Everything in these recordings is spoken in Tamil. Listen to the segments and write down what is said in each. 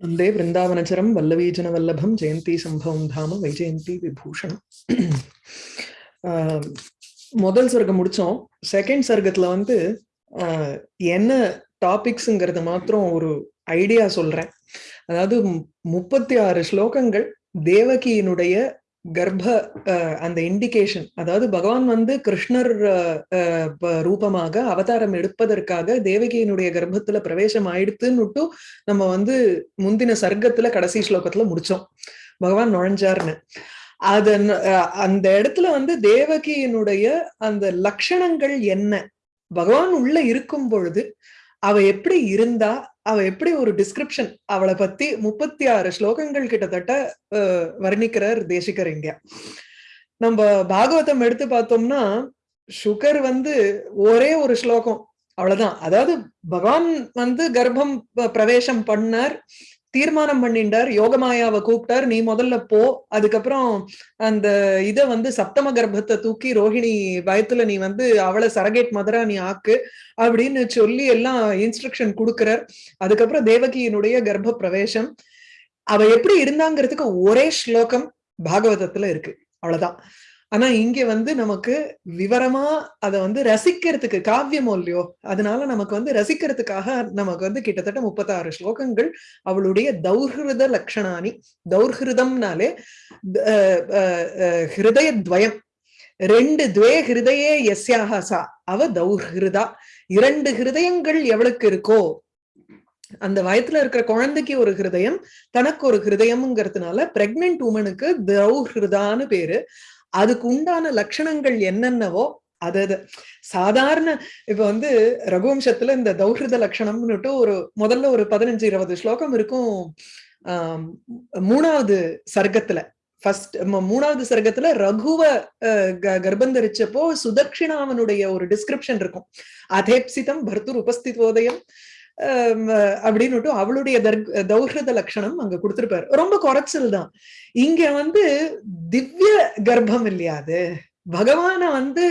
வந்தே பிருந்தாவனச்சரம் வல்லவீஜன வல்லபம் ஜெயந்தி சம்பவம் தாம வைஜெயந்தி விபூஷணம் ஆஹ் முதல் சர்க்கம் முடிச்சோம். செகண்ட் சர்க்கத்துல வந்து என்ன டாபிக்ஸுங்கிறத மாத்திரம் ஒரு ஐடியா சொல்றேன். அதாவது முப்பத்தி ஆறு ஸ்லோகங்கள் தேவகியினுடைய கர்ப்ப அந்த இண்டிகேஷன் அதாவது பகவான் வந்து கிருஷ்ணர் ரூபமாக அவதாரம் எடுப்பதற்காக தேவகியினுடைய கர்ப்பத்துல பிரவேசம் ஆயிடுத்துன்னுட்டு நம்ம வந்து முந்தின சர்க்கத்துல கடைசி ஸ்லோகத்துல முடிச்சோம். பகவான் நுழைஞ்சார்னு அத அந்த இடத்துல வந்து தேவகியினுடைய அந்த லட்சணங்கள் என்ன? பகவான் உள்ள இருக்கும் பொழுது அவ எப்படி இருந்தா அவ எப்படி ஒரு டிஸ்கிரிப்ஷன் அவளை பத்தி முப்பத்தி ஆறு ஸ்லோகங்கள் கிட்டத்தட்ட வர்ணிக்கிறார் தேசிகர் இங்க நம்ம பாகவதம் எடுத்து பார்த்தோம்னா சுகர் வந்து ஒரே ஒரு ஸ்லோகம் அவ்வளவுதான். அதாவது பகவான் வந்து கர்ப்பம் பிரவேசம் பண்ணார். தீர்மானம் பண்ணிட்டார் யோகமாயாவை கூப்பிட்டார் நீ முதல்ல போ அதுக்கப்புறம் அந்த இத வந்து சப்தம கர்ப்பத்தை தூக்கி ரோஹிணி பயத்துல நீ வந்து அவளை சரகேட் மதுரா நீ ஆக்கு அப்படின்னு சொல்லி எல்லாம் இன்ஸ்ட்ரக்ஷன் கொடுக்கிறார். அதுக்கப்புறம் தேவகியினுடைய கர்ப்ப பிரவேசம் அவ எப்படி இருந்தாங்கிறதுக்கு ஒரே ஸ்லோகம் பாகவதத்துல இருக்கு. அவ்வளவுதான். ஆனா இங்க வந்து நமக்கு விவரமா அதை வந்து ரசிக்கிறதுக்கு காவியமோ இல்லையோ அதனால நமக்கு வந்து ரசிக்கிறதுக்காக நமக்கு வந்து கிட்டத்தட்ட முப்பத்தாறு ஸ்லோகங்கள். அவளுடைய தௌஹிருத லட்சணானி தௌர்ஹிருதம்னாலே ஹிருதய துவயம் ரெண்டு துவே ஹிருதயே எஸ்யாக சா. அவ தௌஹிருதா. இரண்டு ஹிருதயங்கள் எவளுக்கு இருக்கோ அந்த வயத்துல இருக்கிற குழந்தைக்கு ஒரு ஹிருதயம் தனக்கு ஒரு ஹிருதயம்ங்கிறதுனால பிரெக்னென்ட் உமனுக்கு தௌஹிருதான்னு பேரு. அதுக்கு உண்டான லட்சணங்கள் என்னென்னவோ அது சாதாரண இப்ப வந்து ரகுவம்சத்துல இந்த தௌஹிருத லட்சணம்னுட்டு ஒரு முதல்ல ஒரு பதினஞ்சு இருபது ஸ்லோகம் இருக்கும் ஆஹ் மூணாவது சர்க்கத்துல. ஃபர்ஸ்ட் மூணாவது சர்க்கத்துல ரகுவ கர்ப்பந்தரிச்சப்போ சுதக்ஷிணாவனுடைய ஒரு டிஸ்கிரிப்ஷன் இருக்கும். அதேப்சிதம் பர்த்துர் உபஸ்திதோதயம் அப்படின்னு அவளுடைய தௌஹத லட்சணம் அங்க கொடுத்திருப்பாரு. ரொம்ப குறைச்சல் தான். இங்க வந்து திவ்ய கர்ப்பம் இல்லையா அது? பகவான வந்து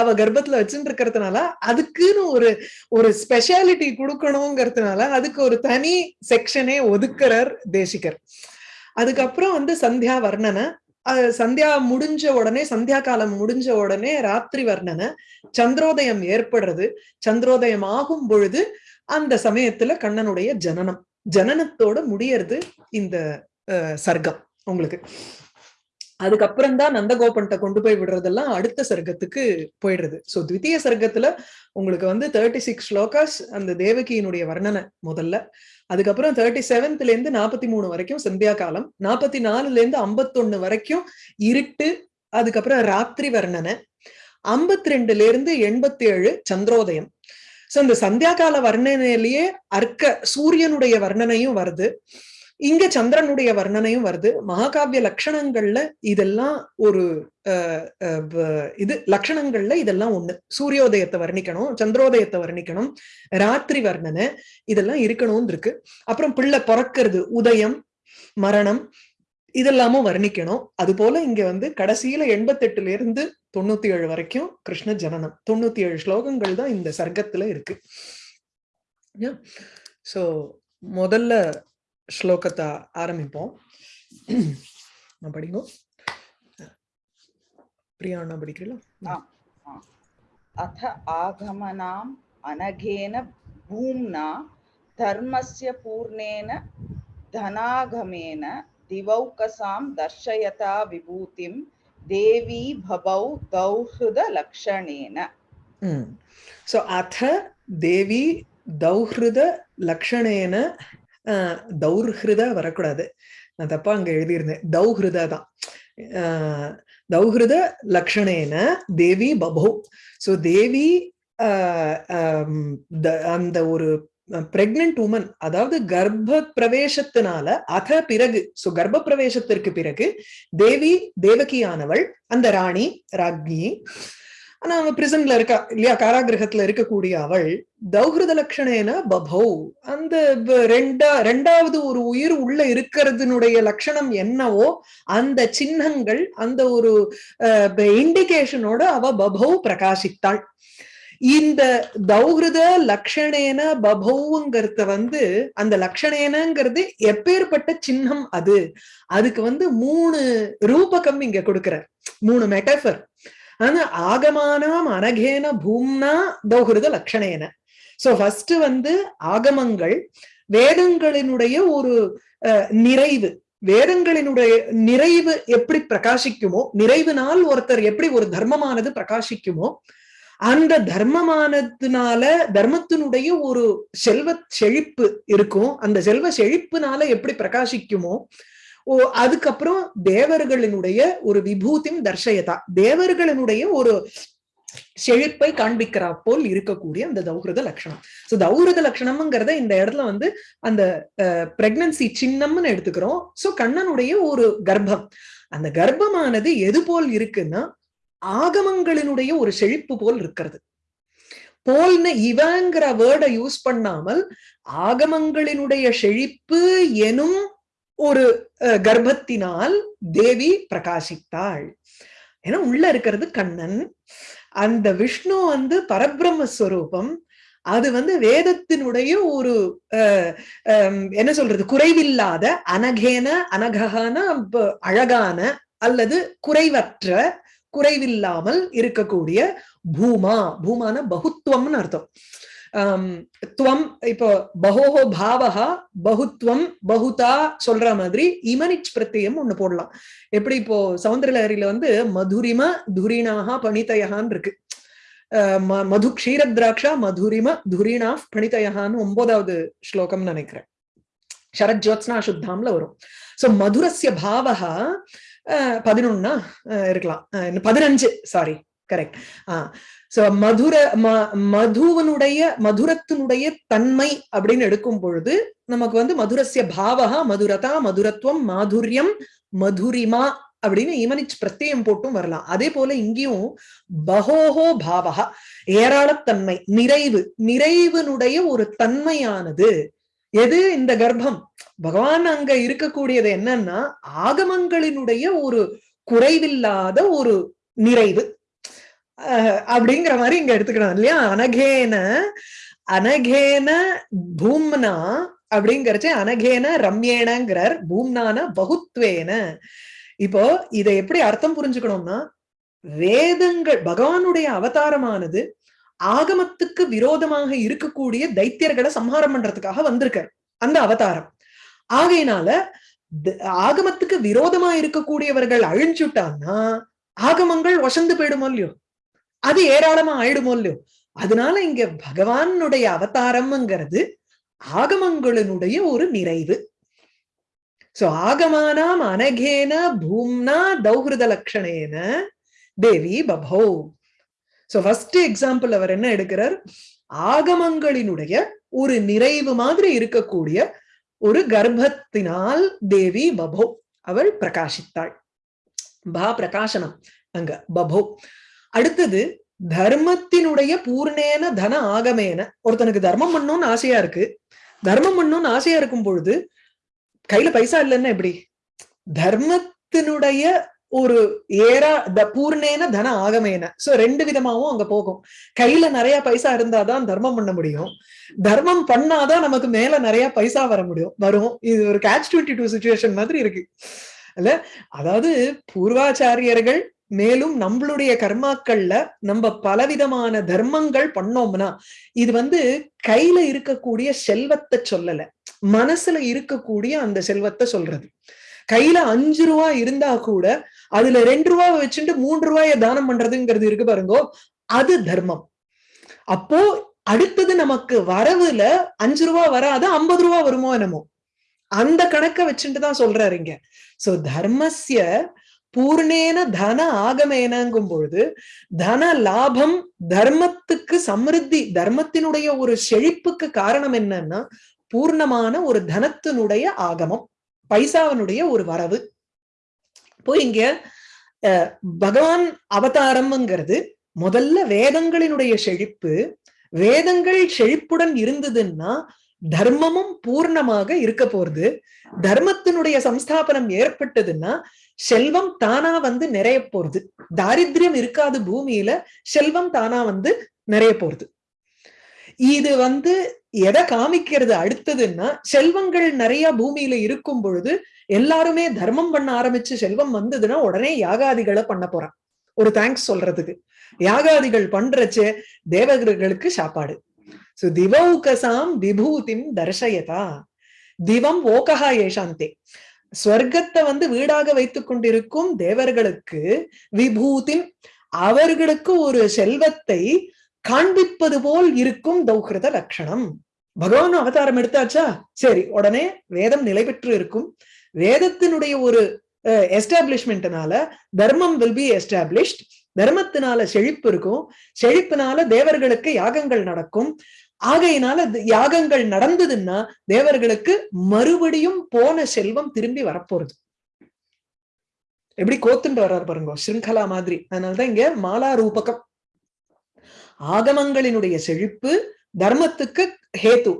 அவ கர்ப்பத்துல வச்சுட்டு இருக்கிறதுனால அதுக்குன்னு ஒரு ஒரு ஸ்பெஷாலிட்டி கொடுக்கணுங்கிறதுனால அதுக்கு ஒரு தனி செக்ஷனே ஒதுக்குறார் தேசிகர். அதுக்கப்புறம் வந்து சந்தியா வர்ணனை சந்தியா முடிஞ்ச உடனே சந்தியா காலம் முடிஞ்ச உடனே ராத்திரி வர்ணனை சந்திரோதயம் ஏற்படுறது. சந்திரோதயம் ஆகும் பொழுது அந்த சமயத்துல கண்ணனுடைய ஜனனம். ஜனனத்தோட முடியறது இந்த சர்க்கம் உங்களுக்கு. அதுக்கப்புறம் தான் நந்தகோபன்ட்ட கொண்டு போய் விடுறதெல்லாம் அடுத்த சர்க்கத்துக்கு போயிடுறது. சோ த்விତୀய சர்க்கத்துல உங்களுக்கு வந்து தேர்ட்டி சிக்ஸ் ஸ்லோகாஸ் அந்த தேவகியினுடைய வர்ணனை முதல்ல. அதுக்கப்புறம் தேர்ட்டி செவன்த்ல இருந்து நாற்பத்தி மூணு வரைக்கும் சந்தியா காலம் நாற்பத்தி நாலுல இருந்து ஐம்பத்தொன்னு வரைக்கும் இருட்டு அதுக்கப்புறம் ராத்திரி வர்ணனை. ஐம்பத்தி ரெண்டுல இருந்து எண்பத்தி ஏழு சந்திரோதயம். சோ இந்த சந்தியா கால வர்ணனையிலேயே அர்க்க சூரியனுடைய வர்ணனையும் வருது. இங்க சந்திரனுடைய வர்ணனையும் வருது. மகாகாவிய லட்சணங்கள்ல இதெல்லாம் ஒரு இது லட்சணங்கள்ல இதெல்லாம் ஒண்ணு. சூரியோதயத்தை வர்ணிக்கணும் சந்திரோதயத்தை வர்ணிக்கணும் ராத்திரி வர்ணனை இதெல்லாம் இருக்கணும்னு இருக்கு. அப்புறம் பிள்ளை பிறக்கிறது உதயம் மரணம் இதெல்லாமும் வர்ணிக்கணும். அது போல இங்க வந்து கடைசியில எண்பத்தெட்டுல இருந்து தொண்ணூத்தி ஏழு வரைக்கும் கிருஷ்ண ஜனனம். தொண்ணூத்தி ஏழு ஸ்லோகங்கள் தான் இந்த சர்க்கத்துல இருக்கு. சோ முதல்ல ஸ்லோகத்தை ஆரம்பிப்போம். படிங்க. பிரியாண்ணா படிக்கிறீங்களா? அத ஆகமனாம் அனகேன பூம்னா தர்மஸ்ய பூர்ணேன தனாகமேன दिवौकसां दर्शयता विभूतिं देवी भवौ दौहृदलक्षणेन सो अथ देवी दौहृद லக்ஷணேன தௌர்ஹிருத வரக்கூடாது நான் தப்பா அங்க எழுதியிருந்தேன் தௌஹிருத தான் தௌஹிருத லக்ஷணேன தேவி பபோ சோ தேவி அந்த ஒரு பிரெக்னன்ட் உமன் அதாவது கர்ப்ப பிரவேசத்தினால அத பிறகு சோ கர்ப்ப பிரவேசத்திற்கு பிறகு தேவி தேவகியானவள் அந்த ராணி ராக்னி ஆனா அவன் பிரிசன்ல இருக்கா இல்லையா காராகிரகத்துல இருக்கக்கூடிய அவள் தௌஹிருத லட்சணேன பபௌ. அந்த ரெண்டா ரெண்டாவது ஒரு உயிர் உள்ள இருக்கிறதுனுடைய லட்சணம் என்னவோ அந்த சின்னங்கள் அந்த ஒரு இண்டிகேஷனோட அவ பபௌ பிரகாசித்தாள். இந்த தௌஹிருத லக்ஷணேன பபௌங்கிறத வந்து அந்த லக்ஷணேனங்கிறது எப்பேற்பட்ட சின்னம் அது? அதுக்கு வந்து மூணு ரூபகம் இங்க கொடுக்கிறார். மூணு மெட்டஃபர் ஆனா ஆகமானாம் அனகேன பூம்னா தௌஹிருத லக்ஷணேன. சோ ஃபர்ஸ்ட் வந்து ஆகமங்கள் வேதங்களினுடைய ஒரு அஹ், நிறைவு. வேதங்களினுடைய நிறைவு எப்படி பிரகாசிக்குமோ நிறைவுனால் ஒருத்தர் எப்படி ஒரு தர்மமானது பிரகாசிக்குமோ அந்த தர்மமானதுனால தர்மத்தினுடைய ஒரு செல்வ செழிப்பு இருக்கும். அந்த செல்வ செழிப்புனால எப்படி பிரகாசிக்குமோ ஓ அதுக்கப்புறம் தேவர்களினுடைய ஒரு விபூதிம் தர்ஷயதா. தேவர்களினுடைய ஒரு செழிப்பை காண்பிக்கிறா போல் இருக்கக்கூடிய அந்த தௌஹிருத லட்சணம் சோ தௌஹிருத லட்சணம்ங்கிறத இந்த இடத்துல வந்து அந்த பிரெக்னன்சி சின்னம்னு எடுத்துக்கிறோம். சோ கண்ணனுடைய ஒரு கர்ப்பம். அந்த கர்ப்பமானது எது போல் இருக்குன்னா ஆகமங்களினுடைய ஒரு செழிப்பு போல் இருக்கிறது. போல்னு இவங்கிற வேர்டை யூஸ் பண்ணாமல் ஆகமங்களினுடைய செழிப்பு எனும் ஒரு அஹ், கர்ப்பத்தினால் தேவி பிரகாசித்தாள். ஏன்னா உள்ள இருக்கிறது கண்ணன். அந்த விஷ்ணு வந்து பரபிரம்ம ஸ்வரூபம் அது வந்து வேதத்தினுடைய ஒரு அஹ், என்ன சொல்றது? குறைவில்லாத அனகேன அனககான அழகான அல்லது குறைவற்ற குறைவில்லாமல் இருக்கக்கூடிய பூமா. பூமான பகுத்துவம்னு அர்த்தம். துவம் இப்போ பகோஹோ பாவகா பகுத்துவம் பகுதா சொல்ற மாதிரி இமனிச் பிரத்தியம் ஒண்ணு போடலாம். எப்படி இப்போ சௌந்தரலஹரியில வந்து மதுரிம துரிணாக பணிதயகான்னு இருக்கு. அஹ் ம- மது க்ஷீரத்ராட்சா மதுரிம துரிணா பணித்தயகான்னு ஒன்பதாவது ஸ்லோகம் நினைக்கிறேன். சரத் ஜோத்ஸ்னா சுத்தாம்ல வரும். சோ மதுரஸ்ய பாவகா பதினொன்னா இருக்கலாம். பதினஞ்சு சாரி கரெக்ட் ஆஹ் சோ மதுர ம- மதுவனுடைய மதுரத்தினுடைய தன்மை அப்படின்னு எடுக்கும் பொழுது நமக்கு வந்து மதுரஸ்ய பாவகா மதுரதா மதுரத்துவம் மாதுரியம் மதுரிமா அப்படின்னு இமனிச் பிரத்யம் போட்டும் வரலாம். அதே போல இங்கேயும் பகோஹோ பாவகா ஏராளத்தன்மை நிறைவு நிறைவினுடைய ஒரு தன்மையானது எது இந்த கர்ப்பம்? பகவான் அங்க இருக்கக்கூடியது என்னன்னா ஆகமங்களினுடைய ஒரு குறைவில்லாத ஒரு நிறைவு. அப்படிங்கிற மாதிரி இங்க எடுத்துக்கணும் இல்லையா? அனகேன அனகேன பூம்னா அப்படிங்கறச்சு அனகேன ரம்யேனங்கிறார் பூம்னான பகுத்வேன. இப்போ இதை எப்படி அர்த்தம் புரிஞ்சுக்கணும்னா வேதங்கள் பகவானுடைய அவதாரமானது ஆகமத்துக்கு விரோதமாக இருக்கக்கூடிய தைத்தியர்களை சம்ஹாரம் பண்றதுக்காக வந்திருக்கார். அந்த அவதாரம். ஆகையினால ஆகமத்துக்கு விரோதமா இருக்கக்கூடியவர்கள் அழிஞ்சுட்டான்னா ஆகமங்கள் வசந்து போயிடுமோ இல்லையோ? அது ஏராளமா ஆயிடுமோ இல்லையோ? அதனால இங்க பகவானுடைய அவதாரம்ங்கிறது ஆகமங்களினுடைய ஒரு நிறைவு. சோ ஆகமானாம் அனகேன பூம்னா தௌஹிருத லட்சணேன தேவி பபோ. சோ ஃபர்ஸ்ட் எக்ஸாம்பிள் அவர் என்ன எடுக்கிறார்? ஆகமங்களினுடைய ஒரு நிறைவு மாதிரி இருக்கக்கூடிய ஒரு கர்ப்பத்தினால் தேவி பபோ அவள் பிரகாசித்தாள். பா பிரகாசனம் அங்க பபோ. அடுத்தது தர்மத்தினுடைய பூர்ணேன தன ஆகமேன. ஒருத்தனுக்கு தர்மம் பண்ணணும்னு ஆசையா இருக்கு. தர்மம் பண்ணணும்னு ஆசையா இருக்கும் பொழுது கையில பைசா இல்லைன்னா எப்படி? தர்மத்தினுடைய ஒரு ஏரா த பூர்ணேன தன ஆகமேன. சோ ரெண்டு விதமாவும் அங்க போகும். கையில நிறைய பைசா இருந்தாதான் தர்மம் பண்ண முடியும். தர்மம் பண்ணாதான் நமக்கு மேல நிறைய பைசா வர முடியும். வரும். இது ஒரு கேட்ச் டுவெண்ட்டி டூ சுச்சுவேஷன் மாதிரி இருக்கு. அல்ல அதாவது பூர்வாச்சாரியர்கள் மேலும் நம்மளுடைய கர்மாக்கள்ல நம்ம பலவிதமான தர்மங்கள் பண்ணோம்னா இது வந்து கையில இருக்கக்கூடிய செல்வத்தை சொல்லல. மனசுல இருக்கக்கூடிய அந்த செல்வத்தை சொல்றது. கையில அஞ்சு ரூபா இருந்தா கூட அதுல ரெண்டு ரூபா வச்சுட்டு மூன்று ரூபாய தானம் பண்றதுங்கிறது இருக்கு பாருங்கோ. அது தர்மம். அப்போ அடுத்தது நமக்கு வரவுல அஞ்சு ரூபா வராது ஐம்பது ரூபா வருமோ என்னமோ. அந்த கணக்க வச்சுட்டு தான் சொல்றாரு இங்க. சோ தர்மஸ்ய பூர்ணேன தன ஆகமேனங்கும் பொழுது தன லாபம் தர்மத்துக்கு சமிருத்தி தர்மத்தினுடைய ஒரு செழிப்புக்கு காரணம் என்னன்னா பூர்ணமான ஒரு தனத்தினுடைய ஆகமம் பைசாவனுடைய ஒரு வரவு. இப்போ இங்க பகவான் அவதாரம்ங்கிறது முதல்ல வேதங்களினுடைய செழிப்பு வேதங்கள் செழிப்புடன் இருந்ததுன்னா தர்மமும் பூர்ணமாக இருக்க போறது. தர்மத்தினுடைய சம்ஸ்தாபனம் ஏற்பட்டதுன்னா செல்வம் தானா வந்து நிறைய போறது. தாரித்யம் இருக்காது பூமியில செல்வம் தானா வந்து நிறைய போறது. இது வந்து எதை காமிக்கிறது அடுத்ததுன்னா செல்வங்கள் நிறைய பூமியில இருக்கும் பொழுது எல்லாருமே தர்மம் பண்ண ஆரம்பிச்சு செல்வம் வந்ததுன்னா உடனே யாகாதிகளை பண்ண போறான். ஒரு தேங்க்ஸ் சொல்றதுக்கு. யாகாதிகள் பண்றச்சே தேவகர்களுக்கு சாப்பாடு. சோ திவௌகசாம் விபூதிம் தர்ஷயதா. திவம் ஓகஹா ஏஷாந்தே. ஸ்வர்க்கத்தை வந்து வீடாக வைத்துக் கொண்டிருக்கும் தேவர்களுக்கு விபூதிம் அவர்களுக்கு ஒரு செல்வத்தை காண்பிப்பது போல் இருக்கும் தௌஹிருத லட்சணம் பகவான் அவதாரம் எடுத்தாச்சா? சரி உடனே வேதம் நிலை பெற்று இருக்கும். வேதத்தினுடைய ஒரு எஸ்டாப்ளிஷ்மெண்ட்னால தர்மம் வில் பி எஸ்டாப்ளிஷ்ட் தர்மத்தினால செழிப்பு இருக்கும். செழிப்பினால தேவர்களுக்கு யாகங்கள் நடக்கும். ஆகையினால யாகங்கள் நடந்ததுன்னா தேவர்களுக்கு மறுபடியும் போன செல்வம் திரும்பி வரப்போறது. எப்படி கோத்துண்டு வர்றாரு பாருங்க ஸ்ருங்கலா மாதிரி. அதனாலதான் இங்க மாலா ரூபகம். ஆகமங்களினுடைய செழிப்பு தர்மத்துக்கு ஹேத்து.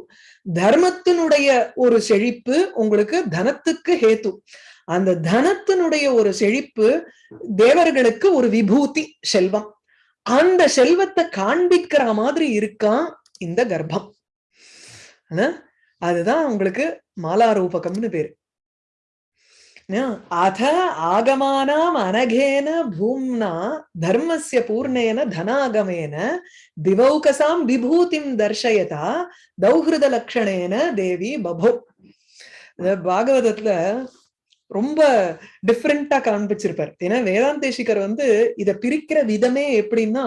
தர்மத்தினுடைய ஒரு செழிப்பு உங்களுக்கு தனத்துக்கு ஹேத்து. அந்த தனத்தினுடைய ஒரு செழிப்பு தேவர்களுக்கு ஒரு விபூதி செல்வம். அந்த செல்வத்தை காண்பிக்கிற மாதிரி இருக்கான் இந்த கர்ப்பம். அதுதான் உங்களுக்கு மாலா ரூபகம்னு பேரு. அத ஆகமானாம் அனகேன பூம்னா தர்மஸ்ய பூர்ணேன தனாகமேன திவௌகசாம் விபூதிம் தர்ஷயதா தௌஹிருத லக்ஷணேன தேவி பபோ பாகவதத்துல ரொம்ப டிஃப்ரெண்டா காண்பிச்சிருப்பார். ஏன்னா வேதாந்தேசிகர் வந்து இத பிரிக்கிற விதமே எப்படின்னா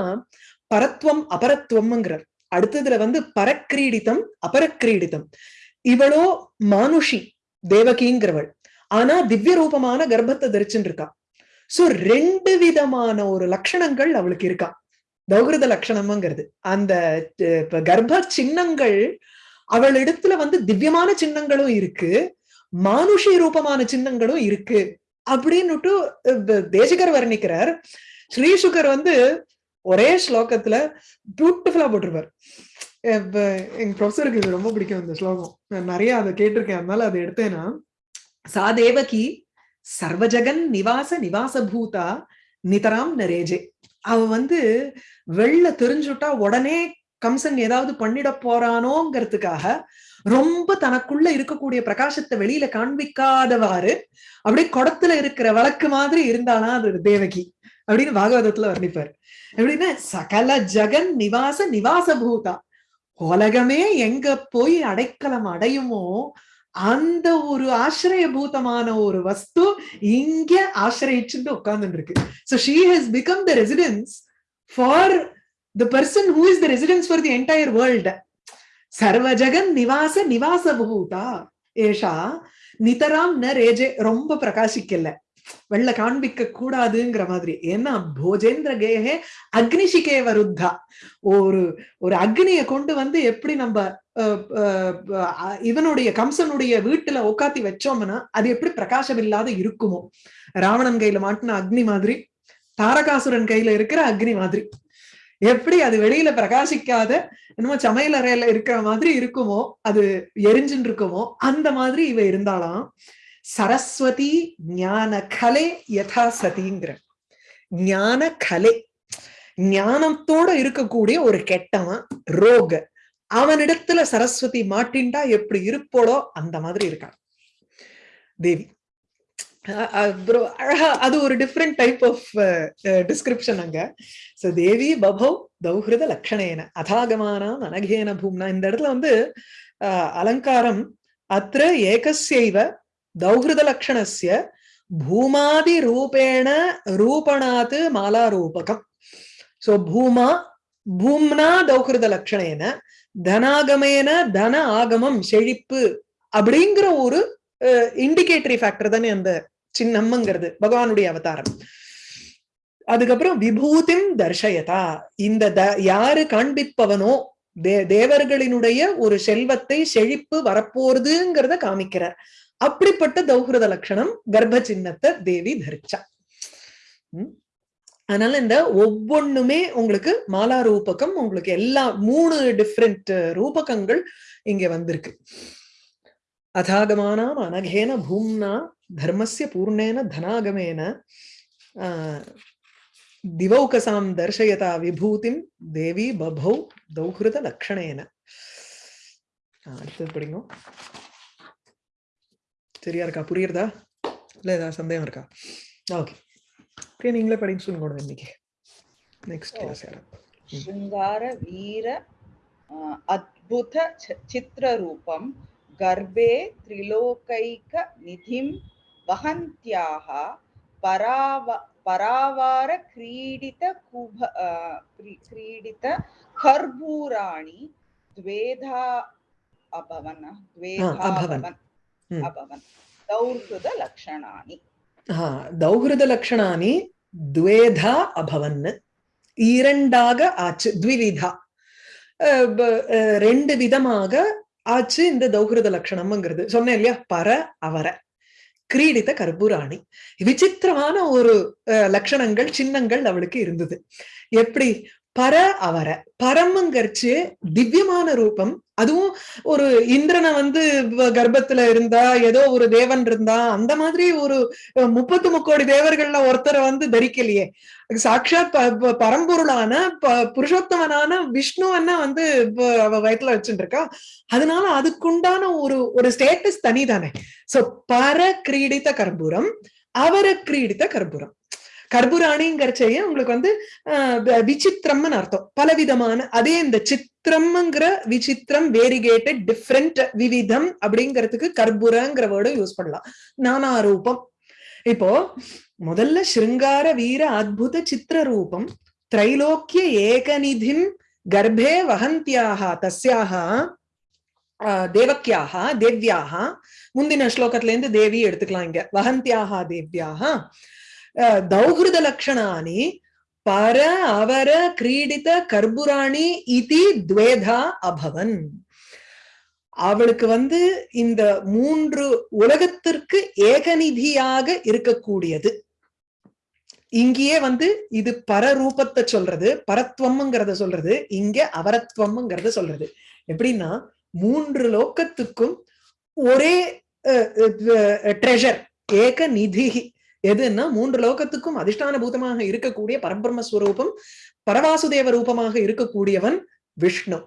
பரத்வம் அபரத்வம்ங்கிறார். அடுத்ததுல வந்து பரக்கிரீடித்தம் அபரக்கிரீடித்தம் இவளோ மானுஷி தேவகிங்கிறவள். ஆனா திவ்ய ரூபமான கர்ப்பத்தை தரிச்சுட்டு இருக்கா. சோ ரெண்டு விதமான ஒரு லட்சணங்கள் அவளுக்கு இருக்கா. தௌகிருத லட்சணம்ங்கிறது. அந்த கர்ப்ப சின்னங்கள் அவள் இடத்துல வந்து திவ்யமான சின்னங்களும் இருக்கு. மானுஷி ரூபமான சின்னங்களும் இருக்கு. அப்படின்னுட்டு தேசிகர் வர்ணிக்கிறார். ஸ்ரீசுகர் வந்து ஒரே ஸ்லோகத்துல பியூட்டிஃபுல்லா போட்டிருப்பார். எங்க ப்ரொஃபஸருக்கு இது ரொம்ப பிடிக்கும் இந்த ஸ்லோகம். நான் நிறைய அதை கேட்டிருக்கேன். அதனால அதை எடுத்தேன்னா சா தேவகி சர்வஜகன் நிவாச நிவாசபூதா நிதராம் நரேஜே அவ வந்து வெள்ள தெரிஞ்சுட்டா உடனே கம்சன் ஏதாவது பண்ணிட போறானோங்கிறதுக்காக ரொம்ப தனக்குள்ள இருக்கக்கூடிய பிரகாசத்தை வெளியில காண்பிக்காதவாறு அப்படியே குடத்துல இருக்கிற வழக்கு மாதிரி இருந்தானா அது தேவகி அப்படின்னு பாகவதத்துல வர்ணிப்பார். எப்படின்னா சகல ஜெகன் நிவாச நிவாச பூதா உலகமே எங்க போய் அடைக்கலம் அடையுமோ அந்த ஒரு ஆசிரியபூதமான ஒரு வஸ்து இங்க ஆசிரியிச்சுட்டு உட்கார்ந்து இருக்கு so she has become the residence for the person who is the residence for the entire world சர்வஜகன் நிவாச நிவாச பூதா ஏஷா நிதராம் ந ரேஜே. ரொம்ப பிரகாசிக்கல. வெள்ள காண்பிக்க கூடாதுங்கிற மாதிரி. ஏன்னா போஜேந்திர கேஹே அக்னிஷிகே வருத்தா ஒரு ஒரு அக்னியை கொண்டு வந்து எப்படி நம்ம இவனுடைய கம்சனுடைய வீட்டுல உட்காத்தி வச்சோம்னா அது எப்படி பிரகாசம் இல்லாத இருக்குமோ? ராவணன் கையில மாட்டின அக்னி மாதிரி தாரகாசுரன் கையில இருக்கிற அக்னி மாதிரி. எப்படி அது வெளியில பிரகாசிக்காத என்னமோ சமையல் அறையில இருக்கிற மாதிரி இருக்குமோ அது எரிஞ்சுன்னு இருக்குமோ அந்த மாதிரி இவ இருந்தாலாம். சரஸ்வதி ஞான கலை யதா சதிங்கிற. ஞான கலை. ஞானத்தோட இருக்கக்கூடிய ஒரு கெட்டவன் ரோக. அவனிடத்துல சரஸ்வதி மாட்டின்டா எப்படி இருப்போடோ அந்த மாதிரி இருக்கான். தேவி. அழகா அது ஒரு டிஃப்ரெண்ட் டைப் ஆஃப் டிஸ்கிரிப்ஷன் அங்க. சோ தேவி பபவ் தௌஹிருத லக்ஷணேன அதாகமானாம் அனகேன பூம்னா இந்த இடத்துல வந்து அலங்காரம் அத்திர ஏகசைவ தௌஹிருத லக்ஷணஸ்ய பூமாதி ரூபேண ரூபணாத் மாலாரூபகம். சோ பூமா பூம்னா தௌகிருத லக்ஷணேன தனாகமேன தன ஆகமம் செழிப்பு அப்படிங்கிற ஒரு இண்டிகேட்டரி ஃபேக்டர் தானே அந்த சின்னம்ங்கிறது பகவானுடைய அவதாரம். அதுக்கப்புறம் விபூதிம் தர்ஷயதா இந்த த யாரு காண்பிப்பவனோ தே தேவர்களினுடைய ஒரு செல்வத்தை செழிப்பு வரப்போறதுங்கிறத காமிக்கிறார் அப்படிப்பட்ட தௌஹிருத லட்சணம் கர்ப்ப சின்னத்தை தேவி தரிச்சா. அதனால இந்த ஒவ்வொன்றுமே உங்களுக்கு மாலா ரூபகம் உங்களுக்கு எல்லா மூணு டிஃப்ரெண்ட் ரூபகங்கள் இங்க வந்திருக்கு. அதாகமானாம் அனகேன பூம்னா தர்மஸ்ய பூர்ணேன தனாகமேன திவௌகசாம் தர்ஷயதா விபூதிம் தேவி பபௌ தௌஹிருத லக்ஷணேன. அடுத்தது படிங்க. சரியா இருக்கா? புரியுறதா? இல்ல ஏதாவது சந்தேகம் இருக்கா? ஓகே. சரி நீங்களே படிச்சு சொல்லுங்க இன்னைக்கு நெக்ஸ்ட் கிளாஸ் శృంగార వీర అద్భుత చిత్రరూపం గర్భే త్రిలోకైక నిధిం వహంత్యాః పరావ పరావార క్రీడిత కుభ క్రీడిత కర్పూరాణి ద్వేధా అభవన ద్వేధా అభవన్ అభవన్ దౌర్హృద లక్షణాని ஆ தௌஹிருத லக்ஷணானி துவேதா அபவன் இரண்டாக ஆச்சு த்விவிதா ரெண்டு விதமாக ஆச்சு இந்த தௌகிருத லக்ஷணம்ங்கிறது சொன்னேன் இல்லையா பர அவர கிரீடித்த கர்பூராணி விசித்திரமான ஒரு லட்சணங்கள் சின்னங்கள் அவளுக்கு இருந்தது எப்படி பர அவர. பரம்ங்கிறச்சு திவ்யமான ரூபம். அதுவும் ஒரு இந்திரனை வந்து கர்ப்பத்துல இருந்தா ஏதோ ஒரு தேவன் இருந்தா அந்த மாதிரி ஒரு முப்பத்து முக்கோடி தேவர்கள்ல ஒருத்தரை வந்து தரிக்கலையே. சாட்சாத் ப- பரம்பொருளான ப- புருஷோத்தமனான விஷ்ணுவನ್ನ வந்து அவ வயத்துல வச்சுட்டு இருக்கா அதனால அதுக்குண்டான ஒரு ஒரு ஸ்டேட்டஸ் தனிதானே. சோ பர கிரீடித்த கர்ப்பூரம் அவர கிரீடித்த கர்ப்பூரம். கர்ப்பூராணிங்கிறச்சையே உங்களுக்கு வந்து ஆஹ் விசித்திரம்னு அர்த்தம். பலவிதமான அதே இந்த சித்திரம்ங்கிற விசித்திரம் வேரிகேட்டட் டிஃப்ரெண்ட் விவிதம் அப்படிங்கிறதுக்கு கர்ப்பூரங்கிற வேர்டும் யூஸ் பண்ணலாம். நானா ரூபம் இப்போ முதல்ல ஸ்ருங்கார வீர அத்புத சித்திர ரூபம் திரைலோக்கிய ஏகநிதிம் கர்ப்பே வகந்தியாக தஸ்யாக ஆஹ் தேவக்கியாக தேவ்யாக. முந்தின ஸ்லோகத்துல இருந்து தேவி எடுத்துக்கலாம் இங்க. வகந்தியாக தேவ்யாக. ஆஹ் தௌஹிருத லக்ஷணானி பர அவர கிரீடித கர்புராணி இதி துவேதா அபவன். அவளுக்கு வந்து இந்த மூன்று உலகத்திற்கு ஏகநிதியாக இருக்கக்கூடியது. இங்கேயே வந்து இது பரரூபத்தை சொல்றது பரத்வம்ங்கிறத சொல்றது இங்க அவரத்வம்ங்கிறத சொல்றது. எப்படின்னா மூன்று லோக்கத்துக்கும் ஒரே ட்ரெஷர் ஏக நிதி எதுன்னா மூன்று லோகத்துக்கும் அதிஷ்டான பூதமாக இருக்கக்கூடிய பரபிரம்மஸ்வரூபம் பரவாசுதேவ ரூபமாக இருக்கக்கூடியவன் விஷ்ணு.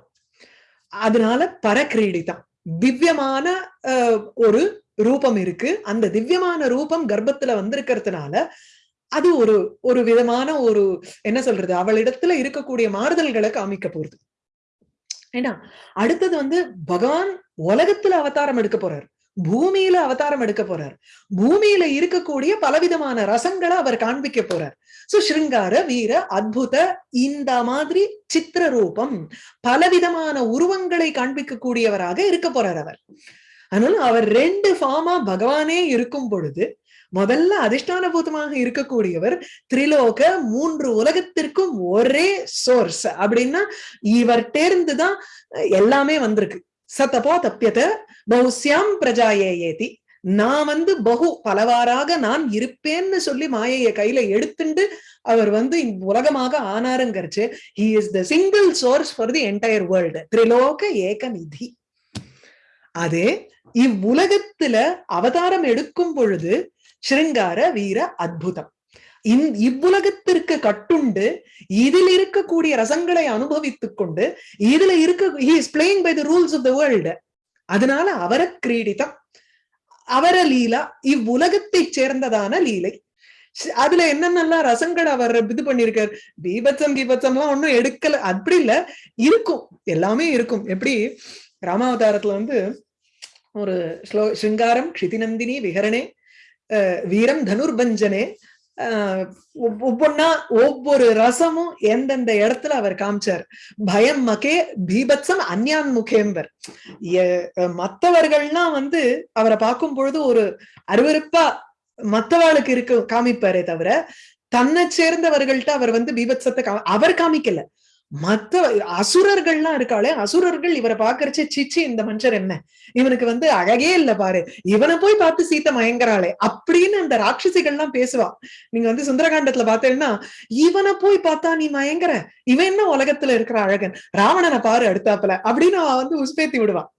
அதனால பரக்கிரீடிதான் திவ்யமான அஹ், ஒரு ரூபம் இருக்கு. அந்த திவ்யமான ரூபம் கர்ப்பத்துல வந்திருக்கிறதுனால அது ஒரு ஒரு விதமான ஒரு என்ன சொல்றது அவளிடத்துல இருக்கக்கூடிய மாறுதல்களை காமிக்க போறது ஏன்னா அடுத்தது வந்து பகவான் உலகத்துல அவதாரம் எடுக்க போறாரு. பூமியில அவதாரம் எடுக்க போறார். பூமியில இருக்கக்கூடிய பலவிதமான ரசங்களை அவர் காண்பிக்க போறார். சோ ஸ்ருங்கார வீர அத்புத இந்த மாதிரி சித்திர ரூபம் பலவிதமான உருவங்களை காண்பிக்கக்கூடியவராக இருக்க போறார் அவர். அதனால அவர் ரெண்டு ஃபார்மா பகவானே இருக்கும் பொழுது முதல்ல அதிஷ்டான பூதமாக இருக்கக்கூடியவர் திரிலோக மூன்று உலகத்திற்கும் ஒரே சோர்ஸ் அப்படின்னா இவர்டேர்ந்துதான் எல்லாமே வந்திருக்கு. சத்தபோ தப்பியத பௌஸ்யாம் பிரஜாயே ஏதி நான் வந்து பகு பலவாறாக நான் இருப்பேன்னு சொல்லி மாயைய கையில எடுத்துண்டு அவர் வந்து உலகமாக ஆனாருங்கிறச்சு he is the single source for the entire world Triloka ஏக நிதி அதே இவ்வுலகத்துல அவதாரம் எடுக்கும் பொழுது ஸ்ருங்கார வீர அத்புதம். இவ்வுலகத்திற்கு கட்டுண்டு இதில் இருக்கக்கூடிய ரசங்களை அனுபவித்துக் கொண்டு இதுல இருக்க he is playing by the rules of the world அதனால அவர கிரீடிதம் அவர லீலா இவ்வுலகத்தை சேர்ந்ததான லீலை. அதுல என்னென்னலாம் ரசங்கள் அவர் இது பண்ணிருக்கார்? பீபத்சம் கீபத்சம் எல்லாம் ஒண்ணும் எடுக்கல அப்படி இல்ல இருக்கும் எல்லாமே இருக்கும். எப்படி? ராமாவதாரத்துல வந்து ஒரு ஸ்லோ சிங்காரம் க்ஷிதிநந்தினி விஹரணே அஹ் வீரம் தனுர்பஞ்சனே ஒவ்வொன்னா ஒவ்வொரு ரசமும் எந்தெந்த இடத்துல அவர் காமிச்சார்? பயம் மகே பீபத்சம் அந்யான் முகேம்பர். மத்தவர்கள்லாம் வந்து அவரை பார்க்கும் பொழுது ஒரு அருவருப்பா மத்தவாளுக்கு இருக்கு காமிப்பாரே தவிர தன்னை சேர்ந்தவர்கள்ட்ட அவர் வந்து பீபத்சத்தை அவர் காமிக்கல. மத்த அசுரர்கள்லாம் இருக்காளே அசுரர்கள் இவரை பாக்குறச்சு சிச்சி இந்த மனுஷர் என்ன? இவனுக்கு வந்து அழகே இல்ல பாரு. இவனை போய் பார்த்து சீத்தை மயங்கறாளே அப்படின்னு அந்த ராட்சசிகள்லாம் பேசுவா. நீங்க வந்து சுந்தரகாண்டத்துல பாத்தீங்கன்னா இவனை போய் பார்த்தா நீ மயங்கற? இவன் என்ன உலகத்துல இருக்கிற அழகன்? ராவணனை பாரு அடுத்தாப்புல அப்படின்னு அவ வந்து உஸ்பேத்தி விடுவான்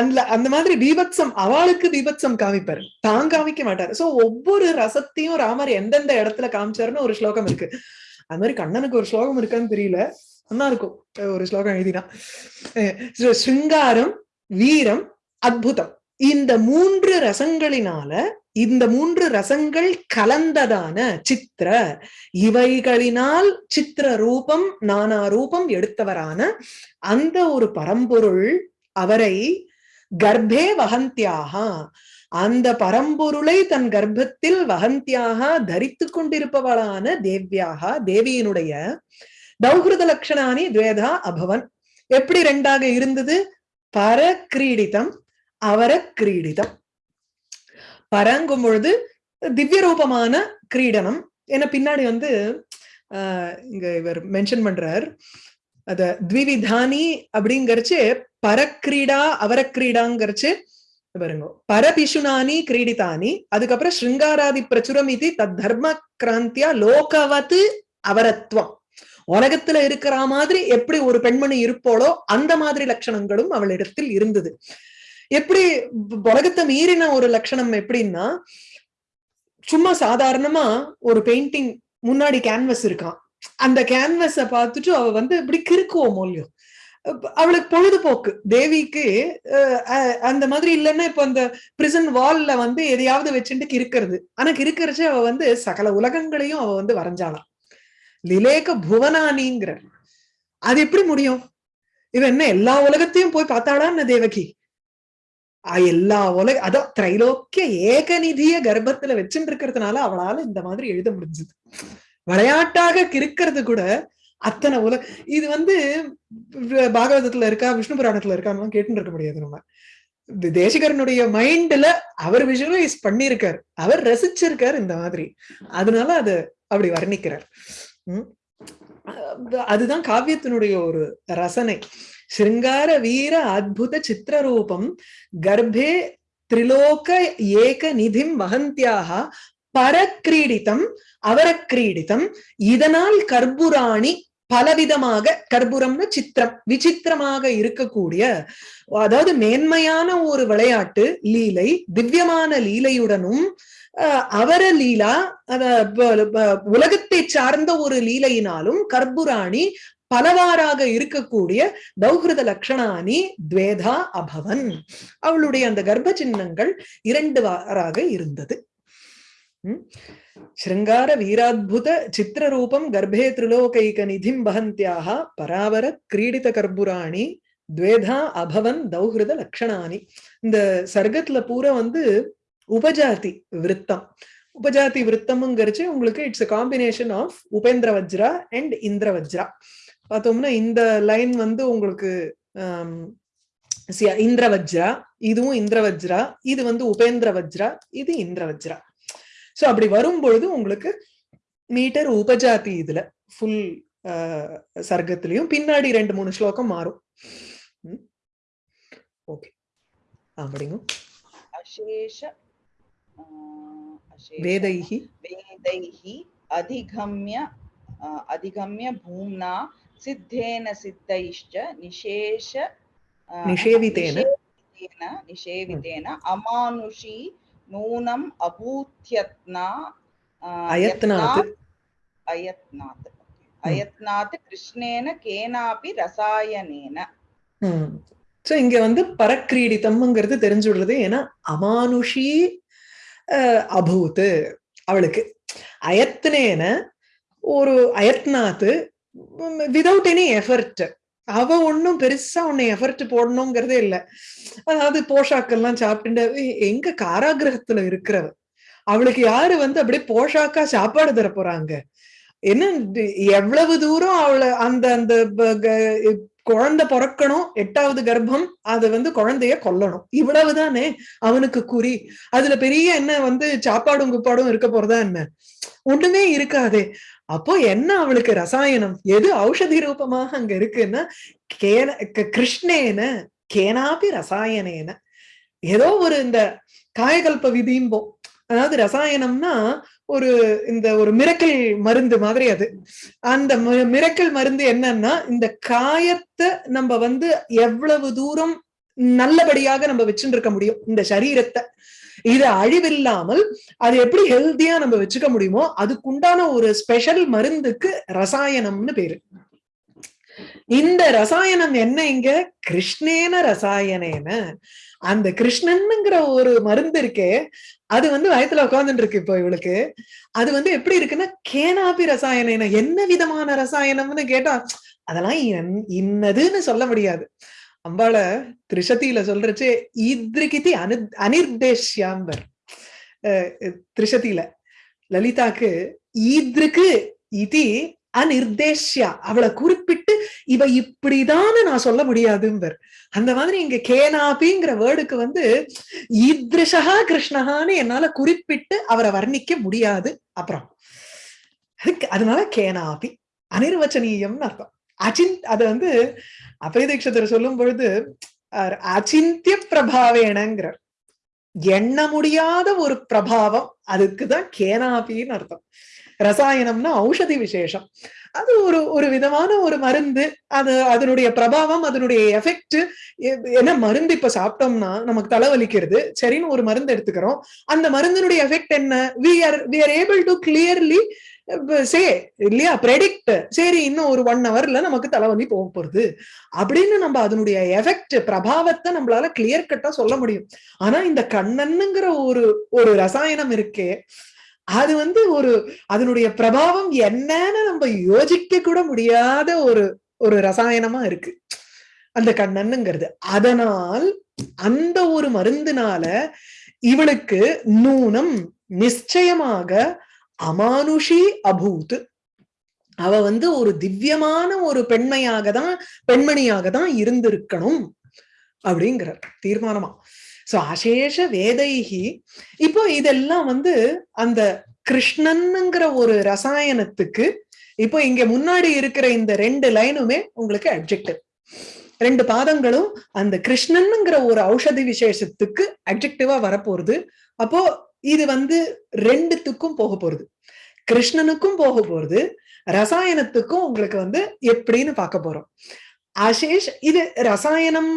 அந்த அந்த மாதிரி பீபத்சம் அவளுக்கு பீபத்சம் காமிப்பாரு. தான் காமிக்க மாட்டாரு. சோ ஒவ்வொரு ரசத்தையும் ராமர் எந்தெந்த இடத்துல காமிச்சாருன்னு ஒரு ஸ்லோகம் இருக்கு. அது மாதிரி கண்ணனுக்கு ஒரு ஸ்லோகம் இருக்கான்னு தெரியல. நல்லா இருக்கும் ஒரு ஸ்லோகம் எழுதினா. சிங்காரம் வீரம் அத்புதம். இந்த மூன்று ரசங்களினால இந்த மூன்று ரசங்கள் கலந்ததான சித்திர இவைகளினால் சித்திர ரூபம் நானா ரூபம் எடுத்தவரான அந்த ஒரு பரம்பொருள் அவரை கர்ப்பே வகந்தியாக அந்த பரம்பொருளை தன் கர்ப்பத்தில் வகந்தியாக தரித்து கொண்டிருப்பவளான தேவ்யாக தேவியினுடைய தௌஹிருத லக்ஷணானி துவேதா அபவன். எப்படி ரெண்டாக இருந்தது? பர கிரீடிதம் அவர கிரீடிதம் பரங்கும் பொழுது திவ்ய ரூபமான கிரீடனம். ஏன்னா பின்னாடி வந்து ஆஹ் இங்க இவர் மென்ஷன் பண்றார். அத த்விவிதானி அப்படிங்கறச்சு பரக்கிரீடா அவரக்கிரீடாங்கிறச்சு பாருங்க பரபிஷுனானி கிரீடிதானி அதுக்கப்புறம் ஸ்ருங்காராதி பிரச்சுரம் இது தத் தர்ம கிராந்தியா லோகவத்து அவரத்வம். உலகத்துல இருக்கிற மாதிரி எப்படி ஒரு பெண்மணி இருப்போளோ அந்த மாதிரி லட்சணங்களும் அவளிடத்தில் இருந்தது. எப்படி உலகத்தை மீறின ஒரு லட்சணம் எப்படின்னா சும்மா சாதாரணமா ஒரு பெயிண்டிங் முன்னாடி கேன்வஸ் இருக்கான். அந்த கேன்வஸ பார்த்துட்டு அவ வந்து இப்படி கிறுக்குவோம் மூலியம் அவளுக்கு பொழுதுபோக்கு. தேவிக்கு அஹ், அந்த மாதிரி இல்லைன்னா இப்ப அந்த பிரிசன் வால்ல வந்து எதையாவது வச்சுட்டு கிறுக்கிறது. ஆனா கிறுக்கிறச்சு அவ வந்து சகல உலகங்களையும் அவ வந்து வரைஞ்சாளாம். லிலேக புவனானிங்கிற அது எப்படி முடியும்? இவன் என்ன எல்லா உலகத்தையும் போய் பார்த்தாளான்னு தேவகி? ஆஹ் எல்லா உலக அதான் திரைலோக்கிய ஏகநிதிய கர்ப்பத்துல வச்சுட்டு இருக்கிறதுனால அவளால இந்த மாதிரி எழுத முடிஞ்சது. விளையாட்டாக இருக்கிறது கூட அத்தனை உலக இது வந்து பாகவதத்துல இருக்கா விஷ்ணு புராணத்துல இருக்கான்னு கேட்டுட்டு இருக்க முடியாது நம்ம. தேசிகரனுடைய மைண்ட்ல அவர் விஷுவலைஸ் பண்ணிருக்காரு அவர் ரசிச்சிருக்காரு இந்த மாதிரி. அதனால அது அப்படி வர்ணிக்கிறார். அதுதான் காவியத்தினுடைய ஒரு ரசனை. சிருங்கார வீர அத்புத சித்திரரூபம் கர்ப்பே திரிலோக ஏக நிதிம் வகந்தியாக பரக்கிரீடிதம் அவரக்கிரீடிதம் இதனால் கர்ப்புராணி பலவிதமாக கர்ப்புரம்னு சித்திரம் விசித்திரமாக இருக்கக்கூடிய அதாவது மேன்மையான ஒரு விளையாட்டு லீலை திவ்யமான லீலையுடனும் அவர லீலா அத உலகத்தை சார்ந்த ஒரு லீலையினாலும் கர்புராணி பலவாறாக இருக்கக்கூடிய தௌஹிருத லக்ஷணானி துவேதா அபவன். அவளுடைய அந்த கர்ப்ப சின்னங்கள் இரண்டு வாராக இருந்தது. ம்? சிருங்கார வீராத்புத சித்திரரூபம் கர்ப்பே திரிலோகைக நிதிம் வகந்தியாக பராவர கிரீடித கர்புராணி துவேதா அபவன் தௌஹிருத லக்ஷணானி இந்த சர்க்கத்துல பூரா வந்து உபஜாதி விருத்தம். உபஜாதி விருத்தம்ங்கிறச்சு உங்களுக்கு it's a combination of Upendravajra and Indravajra பார்த்தோம்னா இந்த லைன் வந்து உங்களுக்கு இந்திர வஜ்ரா இதுவும் இந்திர வஜ்ரா இது வந்து உபேந்திர வஜ்ரா இது இந்திர வஜ்ரா ஸோ அப்படி வரும்பொழுது உங்களுக்கு மீட்டர் உபஜாதி இதுல ஃபுல் சர்க்கத்திலையும் பின்னாடி ரெண்டு மூணு ஸ்லோகம் மாறும். ஓகே. அப்படிங்க அசேஷ अ, अशेष வேதைஹி वेदैः अधिगम्य अ, अधिगम्य भूम्ना सिद्धेन सिद्धैश्च निशेष अ, निषेवितेन। निषेवितेन निषेवितेन अमानुषी नूनम् अभूत्यत्ना अ, அயத்னாத் यत्नात्- अयत्नात् अयत्नात् कृष्णेन केनापि रसायनेन சோ இங்க வந்து பரக்கிரீடிதம்ங்கிறது தெரிஞ்சுடுறது ஏன்னா அமானுஷி அபூத் அவளுக்கு அயத்னேன ஒரு அயத்னாத்து விதவுட் எனி எஃபர்ட் அவ ஒண்ணும் பெருசா உன்னை எஃபர்ட் போடணுங்கிறதே இல்ல. அதாவது போஷாக்கெல்லாம் சாப்பிட்டு எங்க காராகிரகத்துல இருக்கிறவ அவளுக்கு யாரு வந்து அப்படியே போஷாக்கா சாப்பாடு தர போறாங்க என்ன எவ்வளவு தூரம் அவளை அந்த அந்த குழந்தை பிறக்கணும் எட்டாவது கர்ப்பம் அது வந்து குழந்தைய கொல்லணும். இவ்வளவுதானே? அவனுக்கு குறி. அதுல பெரிய என்ன வந்து சாப்பாடும் குப்பாடும் இருக்க போறதா என்ன? ஒண்ணுமே இருக்காதே. அப்போ என்ன அவளுக்கு ரசாயனம்? எது ஔஷதி ரூபமாக அங்க இருக்குன்னா கேன க- கிருஷ்ணேன கேனாபி ரசாயனேன. ஏதோ ஒரு இந்த காயகல்ப விதிம்போம் அதாவது ரசாயனம்னா ஒரு இந்த ஒரு மிரக்கல் மருந்து மாதிரி அது. அந்த மிரக்கல் மருந்து என்னன்னா இந்த காயத்தை நம்ம வந்து எவ்வளவு தூரம் நல்லபடியாக நம்ம வச்சுருக்க முடியும் இந்த சரீரத்தை. இது அழிவில்லாமல் அது எப்படி ஹெல்த்தியா நம்ம வச்சுக்க முடியுமோ அதுக்குண்டான ஒரு ஸ்பெஷல் மருந்துக்கு ரசாயனம்னு பேரு. இந்த ரசாயனம் என்ன இங்க? கிருஷ்ணேன ரசாயனேன. அந்த கிருஷ்ணன்ங்கிற ஒரு மருந்து இருக்கே அது வந்து வயத்துல உட்காந்துட்டு இருக்கு இப்போ இவளுக்கு. அது வந்து எப்படி இருக்குன்னா கேனாபி ரசாயனம் என்ன விதமான ரசாயனம்னு கேட்டா அதெல்லாம் என்- இன்னதுன்னு சொல்ல முடியாது. அம்பாள திரிசதியில சொல்றச்சு இத்ரிகிதி அனு அனிர்தேஷ்யாம்பர் அஹ் திரிசதியில லலிதாக்கு ஈத்ருக்கு இதி அனிர்தேஷ்யா அவளை குறிப்பிட்டு இவ இப்படிதான்னு நான் சொல்ல முடியாதும்பர். அந்த மாதிரி இங்க கேனாபிங்கிற வேர்டுக்கு வந்து ஈத்ரிஷா கிருஷ்ணஹான்னு என்னால குறிப்பிட்டு அவரை வர்ணிக்க முடியாது அப்புறம். அதுக்கு அதனால கேனாபி அனிர்வச்சனீயம்னு அர்த்தம். அச்சின் அது வந்து அபயதீட்சத்தர் சொல்லும் பொழுது அச்சிந்திய பிரபாவேணங்கிறார். எண்ண முடியாத ஒரு பிரபாவம் அதுக்குதான் கேனாபின்னு அர்த்தம். ரசாயனம்னா ஔஷதி விசேஷம். அது ஒரு ஒரு விதமான ஒரு மருந்து. அது அதனுடைய பிரபாவம் அதனுடைய எஃபெக்ட் என்ன மருந்து இப்ப சாப்பிட்டோம்னா நமக்கு தலைவலிக்கிறது. சரின்னு ஒரு மருந்து எடுத்துக்கிறோம். அந்த மருந்தினுடைய எஃபெக்ட் என்ன? We are we are able to clearly say இல்லையா? ப்ரெடிக்ட் சரி இன்னும் ஒரு ஒன் ஹவர்ல நமக்கு தலைவலி போக போகுது அப்படின்னு நம்ம அதனுடைய எஃபெக்ட் பிரபாவத்தை நம்மளால கிளியர் கட்டா சொல்ல முடியும். ஆனா இந்த கண்ணன்னுங்கிற ஒரு ஒரு ரசாயனம் இருக்கே அது வந்து ஒரு அதனுடைய பிரபாவம் என்னன்னு நம்ம யோசிக்க கூட முடியாத ஒரு ஒரு ரசாயனமா இருக்கு. அந்த கண்ணன்னுங்கிறது. அதனால் அந்த ஒரு மருந்துனால இவளுக்கு நூனம் நிச்சயமாக அமானுஷி அபூத். அவ வந்து ஒரு திவ்யமான ஒரு பெண்மையாக தான் பெண்மணியாக தான் இருந்திருக்கணும் அப்படிங்கிறார். தீர்மானமா. சோ அசேஷ வேதைகி இப்போ இதெல்லாம் வந்து அந்த கிருஷ்ணன்ங்கிற ஒரு ரசாயனத்துக்கு இப்போ இங்க முன்னாடி இருக்கிற இந்த ரெண்டு லைனுமே உங்களுக்கு அப்ஜெக்டிவ் ரெண்டு பாதங்களும் அந்த கிருஷ்ணன்ங்கிற ஒரு ஔஷதி விசேஷத்துக்கு அப்ஜெக்டிவா வரப்போறது அப்போ இது வந்து ரெண்டுத்துக்கும் போக போறது கிருஷ்ணனுக்கும் போக போறது ரசாயனத்துக்கும் உங்களுக்கு வந்து எப்படின்னு பார்க்க போறோம். ஆசேஷ் இது ரசாயனம்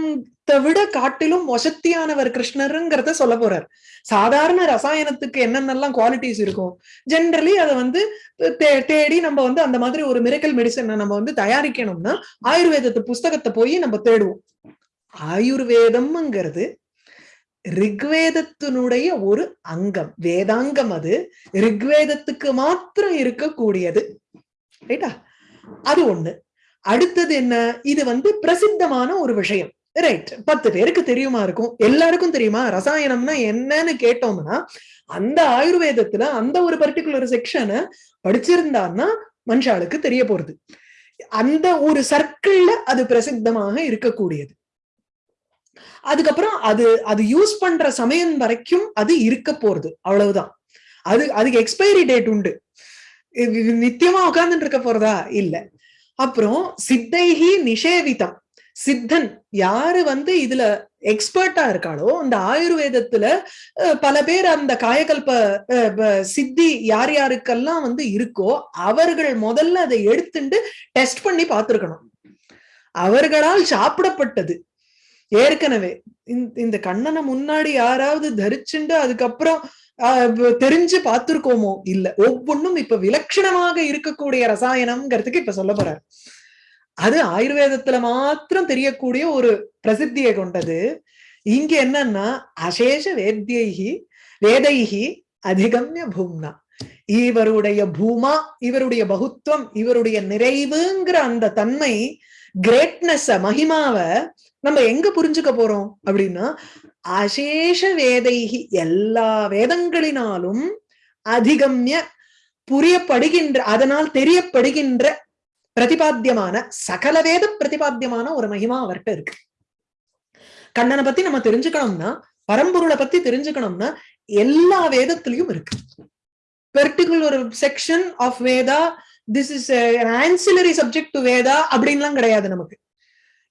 ரசாயனத்தை விட காட்டிலும் வசத்தியானவர் கிருஷ்ணருங்கிறத சொல்ல போறார். சாதாரண ரசாயனத்துக்கு என்னென்னலாம் குவாலிட்டிஸ் இருக்கும்? ஜென்ரலி அதை வந்து தே- தேடி நம்ம வந்து அந்த மாதிரி ஒரு மிரக்கல் மெடிசனை நம்ம வந்து தயாரிக்கணும்னா ஆயுர்வேதத்து புஸ்தகத்தை போய் நம்ம தேடுவோம். ஆயுர்வேதம்ங்கிறது ரிக்வேதத்தினுடைய ஒரு அங்கம் வேதாங்கம் அது. ரிக்வேதத்துக்கு மாத்திரம் இருக்கக்கூடியது. ரைட்டா அது ஒண்ணு. அடுத்தது என்ன? இது வந்து பிரசித்தமான ஒரு விஷயம். ரைட் பத்து பேருக்கு தெரியுமா இருக்கும்? எல்லாருக்கும் தெரியுமா? ரசாயனம்னா என்னன்னு கேட்டோம்னா அந்த ஆயுர்வேதத்துல அந்த ஒரு பர்டிகுலர் செக்ஷனை படிச்சிருந்தான்னா மனுஷாளுக்கு தெரிய போறது. அந்த ஒரு சர்க்கிள்ல அது பிரசித்தமாக இருக்கக்கூடியது. அதுக்கப்புறம் அது அது யூஸ் பண்ற சமயம் வரைக்கும் அது இருக்க போறது. அவ்வளவுதான். அது அதுக்கு எக்ஸ்பைரி டேட் உண்டு. நித்தியமா உட்கார்ந்துட்டு இருக்க போறதா? இல்ல. அப்புறம் சித்தைகி நிஷேவிதம். சித்தன் யாரு வந்து இதுல எக்ஸ்பர்ட்டா இருக்காளோ அந்த ஆயுர்வேதத்துல பல பேர் அந்த காயகல்ப சித்தி யார் யாருக்கெல்லாம் வந்து இருக்கோ அவர்கள் முதல்ல அதை எடுத்துட்டு டெஸ்ட் பண்ணி பார்த்திருக்கணும். அவர்களால் சாப்பிடப்பட்டது. ஏற்கனவே இந்த- இந்த கண்ணனை முன்னாடி யாராவது தரிச்சுண்டு அதுக்கப்புறம் ஆஹ், தெரிஞ்சு பார்த்திருக்கோமோ இல்ல. ஒவ்வொன்றும் இப்ப விலட்சணமாக இருக்கக்கூடிய ரசாயனம்ங்கிறதுக்கு இப்ப சொல்ல போறாரு. அது ஆயுர்வேதத்துல மாத்திரம் தெரியக்கூடிய ஒரு பிரசித்தியை கொண்டது. இங்க என்னன்னா அசேஷ வேத்யைகி வேதைகி அதிகம்ய பூம்னா. இவருடைய பூமா இவருடைய பகுத்துவம் இவருடைய நிறைவுங்கிற அந்த தன்மை கிரேட்னஸ் மகிமாவ நம்ம எங்க புரிஞ்சுக்க போறோம் அப்படின்னா அசேஷ வேதைகி எல்லா வேதங்களினாலும் அதிகம்ய புரியப்படுகின்ற அதனால் தெரியப்படுகின்ற பிரதிபாத்தியமான சகல வேத பிரதிபாத்தியமான ஒரு மகிமா அவர்கிட்ட இருக்கு. கண்ணனை பத்தி நம்ம தெரிஞ்சுக்கணும்னா பரம்பொருளை பத்தி தெரிஞ்சுக்கணும்னா எல்லா வேதத்திலையும் இருக்கு. Particular section of Veda this is ancillary subject to Veda அப்படின்லாம் கிடையாது நமக்கு.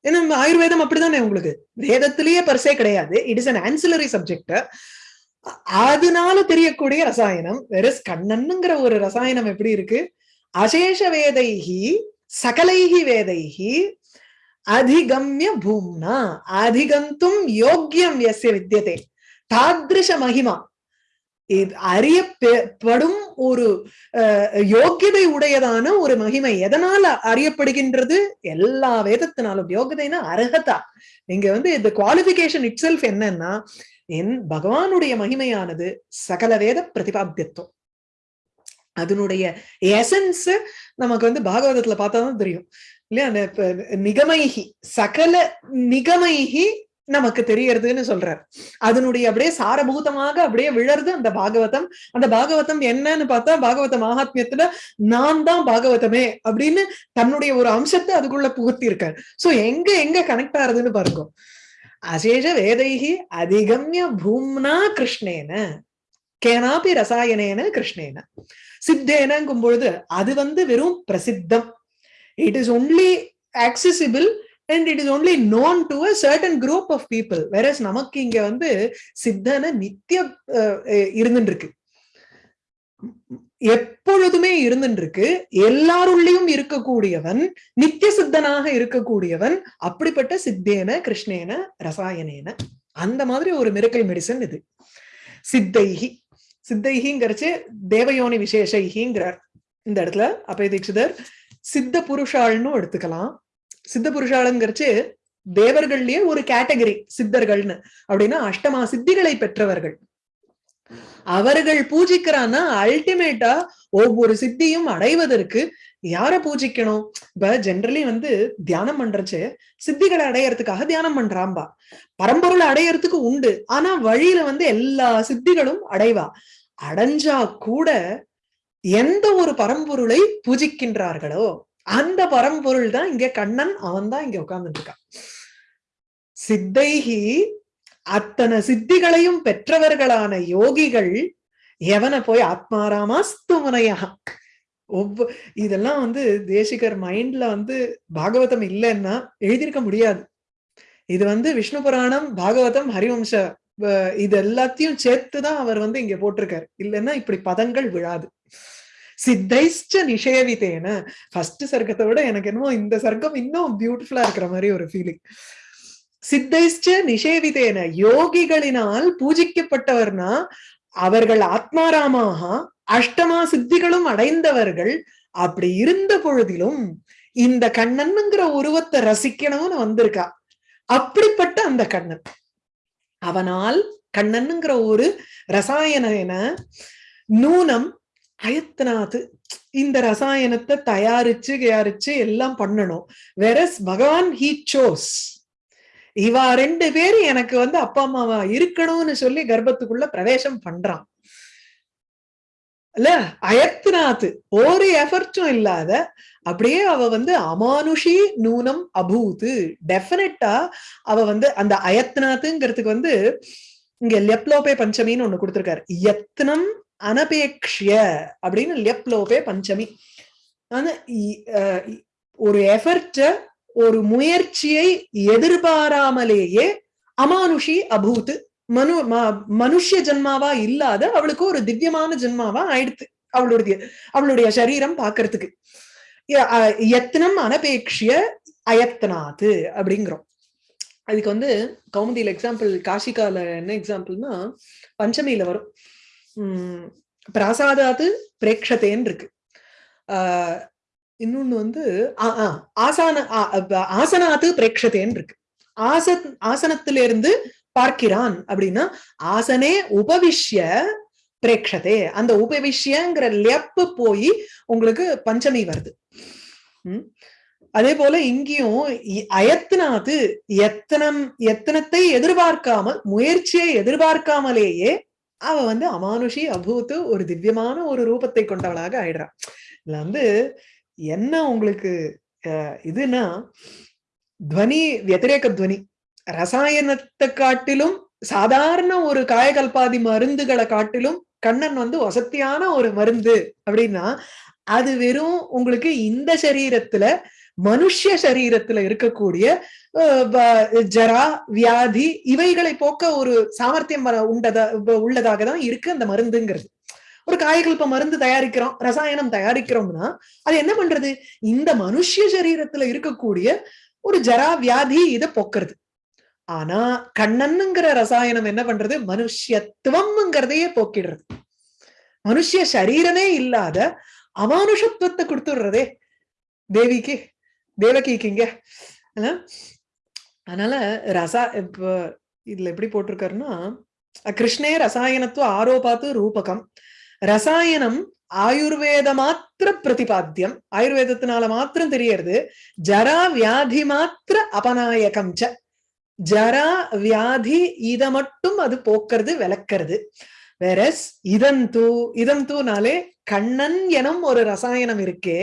ஏன்னா ஆயுர்வேதம் அப்படிதானே உங்களுக்கு. வேதத்திலேயே பர்சே கிடையாது. It is an ancillary subject அதனால தெரியக்கூடிய ரசாயனம் வெறஸ் கண்ணன்ங்கிற ஒரு ரசாயனம் எப்படி இருக்கு? அசேஷ வேதைகி சகலைகி வேதைகி அதிகம்ய பூம்னா அதிகந்தும் யோக்கியம் எஸ் வித்தியதே தாதிருஷ மகிமா. இது அறியப்படும் ஒரு அஹ், யோக்கியதை உடையதான ஒரு மகிமை எதனால அறியப்படுகின்றது? எல்லா வேதத்தினாலும். யோகியதைனா அர்ஹதா நீங்க வந்து இந்த குவாலிபிகேஷன் இட் செல்ஃப் என்னன்னா என் பகவானுடைய மகிமையானது சகல வேத பிரதிபாத்தியத்துவம். அதனுடைய எசன்ஸ் நமக்கு வந்து பாகவதத்துல பார்த்தாதான் தெரியும். இல்லையா? அந்த நிகமைகி சகல நிகமைகி நமக்கு தெரியறதுன்னு சொல்றார். அதனுடைய அப்படியே சாரபூதமாக அப்படியே விழறது அந்த பாகவதம். அந்த பாகவதம் என்னன்னு பார்த்தா பாகவத மகாத்மியத்துல நான் தான் பாகவதமே அப்படின்னு தன்னுடைய ஒரு அம்சத்தை அதுக்குள்ள புகுத்தி இருக்கார் சோ எங்க எங்க கனெக்ட் ஆகுதுன்னு பாருங்க. அசேஷ வேதைகி அதிகம்ய பூம்னா கிருஷ்ணேன கேனாபி ரசாயனேன கிருஷ்ணேன. சித்தேனங்கும் பொழுது அது வந்து வெறும் பிரசித்தம். It is only accessible and it is only known to a certain group of people whereas நமக்கு இங்க வந்து சித்தன நித்திய இருந்துட்டு இருக்கு எப்பொழுதுமே இருந்துருக்கு எல்லாருள்ளையும் இருக்கக்கூடியவன் நித்திய சித்தனாக இருக்கக்கூடியவன் அப்படிப்பட்ட சித்தேன கிருஷ்ணேன ரசாயனேன. அந்த மாதிரி ஒரு மிரக்கல் மெடிசன் இது. சித்தைகி சித்தைகிங்கிறச்சு தேவயோனி விசேஷைகிங்கிறார் இந்த இடத்துல அப்பய தீட்சிதர் சித்த புருஷாள்னு எடுத்துக்கலாம். சித்த புருஷாளுங்கிறச்சு தேவர்கள்லயே ஒரு கேட்டகரி சித்தர்கள்னு. அப்படின்னா அஷ்டமா சித்திகளை பெற்றவர்கள். அவர்கள் பூஜிக்கிறான்னா அல்டிமேட்டா ஒவ்வொரு சித்தியும் அடைவதற்கு யார பூஜிக்கணும்? இப்ப ஜென்ரலி வந்து தியானம் பண்றச்சு சித்திகளை அடையறதுக்காக தியானம் பண்றாம்பா. பரம்பொருளை அடையறதுக்கு உண்டு. ஆனா வழியில வந்து எல்லா சித்திகளும் அடைவா. அடைஞ்சா கூட எந்த ஒரு பரம்பொருளை பூஜிக்கின்றார்களோ அந்த பரம்பொருள் தான் இங்க கண்ணன் அவன் தான் இங்க உட்கார்ந்துட்டு இருக்கான் சித்தைகி அத்தனை சித்திகளையும் பெற்றவர்களான யோகிகள் எவனை போய் ஆத்மாராமா முனையா ஒவ்வொ இதெல்லாம் வந்து தேசிகர் மைண்ட்ல வந்து பாகவதம் இல்லைன்னா எழுதியிருக்க முடியாது. இது வந்து விஷ்ணு புராணம் பாகவதம் ஹரிவம்ச இது எல்லாத்தையும் சேர்த்துதான் அவர் வந்து இங்க போட்டிருக்காரு. இல்லைன்னா இப்படி பதங்கள் விழாது. சித்தைஷ்ட நிஷேவித்தேன ஃபர்ஸ்ட் சர்க்கத்தை விட எனக்கு என்னமோ இந்த சர்க்கம் இன்னும் பியூட்டிஃபுல்லா இருக்கிற மாதிரி ஒரு ஃபீலிங் சித்தைஷ்ட நிஷேவிதேன. யோகிகளினால் பூஜிக்கப்பட்டவர்னா அவர்கள் ஆத்மாராமாக அஷ்டமா சித்திகளும் அடைந்தவர்கள் அப்படி இருந்த பொழுதிலும் இந்த கண்ணன்ங்கிற உருவத்தை ரசிக்கணும்னு வந்திருக்கா. அப்படிப்பட்ட அந்த கண்ணன். அவனால் கண்ணன்ங்கிற ஒரு ரசாயன நூனம் அயத்தனாது. இந்த ரசாயனத்தை தயாரிச்சு தயாரிச்சு எல்லாம் பண்ணணும். வெரஸ் பகவான் ஹீ சோஸ் இவா ரெண்டு பேரும் எனக்கு வந்து அப்பா அம்மாவா இருக்கணும்னு சொல்லி கர்ப்பத்துக்குள்ள பிரவேசம் பண்றான். இல்ல அயத்னாத்து ஒரு எஃபர்ட்டும் இல்லாத அப்படியே அவ வந்து அமானுஷி நூனம் அபூத்து. டெஃபினட்டா அவ வந்து அந்த அயத்னாத்துங்கிறதுக்கு வந்து இங்க லெப்லோபே பஞ்சமின்னு ஒண்ணு கொடுத்திருக்காரு. யத்னம் அனபேக்ஷிய அப்படின்னு லெப்லோபே பஞ்சமி. ஆனா ஒரு எஃபர்ட்ட ஒரு முயற்சியை எதிர்பாராமலேயே அமானுஷி அபூத்து மனு மனுஷ ஜென்மாவா இல்லாத அவளுக்கு ஒரு திவ்யமான ஜென்மாவா ஆயிடுத்து அவளுடைய அவளுடைய சரீரம் பாக்குறதுக்கு. யத்னம் அனபேக்ஷிய அயத்தனாத்து அப்படிங்கிறோம். அதுக்கு வந்து கௌமுதியில எக்ஸாம்பிள் காஷிகால என்ன எக்ஸாம்பிள்னா பஞ்சமியில வரும். உம் பிராசாதாத்து பிரேக்ஷத்தேன்னு இருக்கு ஆஹ் இன்னொன்னு வந்து ஆசான ஆசனாத்து பிரேக்ஷத்தேன்னு இருக்கு ஆச ஆசனத்திலிருந்து பார்க்கிறான் அப்படின்னா ஆசனே உபவிஷ்ய பிரேக்ஷதே. அந்த உபவிஷ்யங்கிற லெப்பு போய் உங்களுக்கு பஞ்சமி வருது. உம் அதே போல இங்கேயும் அயத்தினாது எத்தனம் எத்தனத்தை எதிர்பார்க்காமல் முயற்சியை எதிர்பார்க்காமலேயே அவ வந்து அமானுஷி அபூத்து ஒரு திவ்யமான ஒரு ரூபத்தை கொண்டவளாக ஆயிடுறான் இதுல வந்து என்ன உங்களுக்கு இதுனா துவனி வத்திரேக துவனி ரசாயனத்தை காட்டிலும் சாதாரண ஒரு காயகல்பாதி மருந்துகளை காட்டிலும் கண்ணன் வந்து வசத்தியான ஒரு மருந்து அப்படின்னா அது வெறும் உங்களுக்கு இந்த சரீரத்துல மனுஷ சரீரத்துல இருக்கக்கூடிய ஜரா வியாதி இவைகளை போக்க ஒரு சாமர்த்தியம் உண்டதா உள்ளதாக தான் இருக்கு அந்த மருந்துங்கிறது. ஒரு காயகல்ப மருந்து தயாரிக்கிறோம் ரசாயனம் தயாரிக்கிறோம்னா அது என்ன பண்றது? இந்த மனுஷ சரீரத்துல இருக்கக்கூடிய ஒரு ஜரா வியாதி இதை போக்குறது. ஆனா கண்ணனுங்கிற ரசாயனம் என்ன பண்றது? மனுஷத்துவம்ங்கிறதையே போக்கிடுறது. மனுஷ சரீரமே இல்லாத அமானுஷத்துவத்தை கொடுத்துடுறதே தேவிக்கு தேவகிக்குங்க. அதனால ரசா இப்ப இதுல எப்படி போட்டிருக்காருன்னா கிருஷ்ணே ரசாயனத்துவ ஆரோபாத்து ரூபகம். ரசாயனம் ஆயுர்வேத மாத்திர பிரதிபாத்தியம். ஆயுர்வேதத்தினால மாத்திரம் தெரியறது. ஜரா வியாதி மாத்திர அபநாயகம் ச. ஜரா வியாதி இத மட்டும் அது போக்குறது விளக்கறது. வேறஸ் இதன் தூ இதம் தூனாலே கண்ணன் எனும் ஒரு ரசாயனம் இருக்கே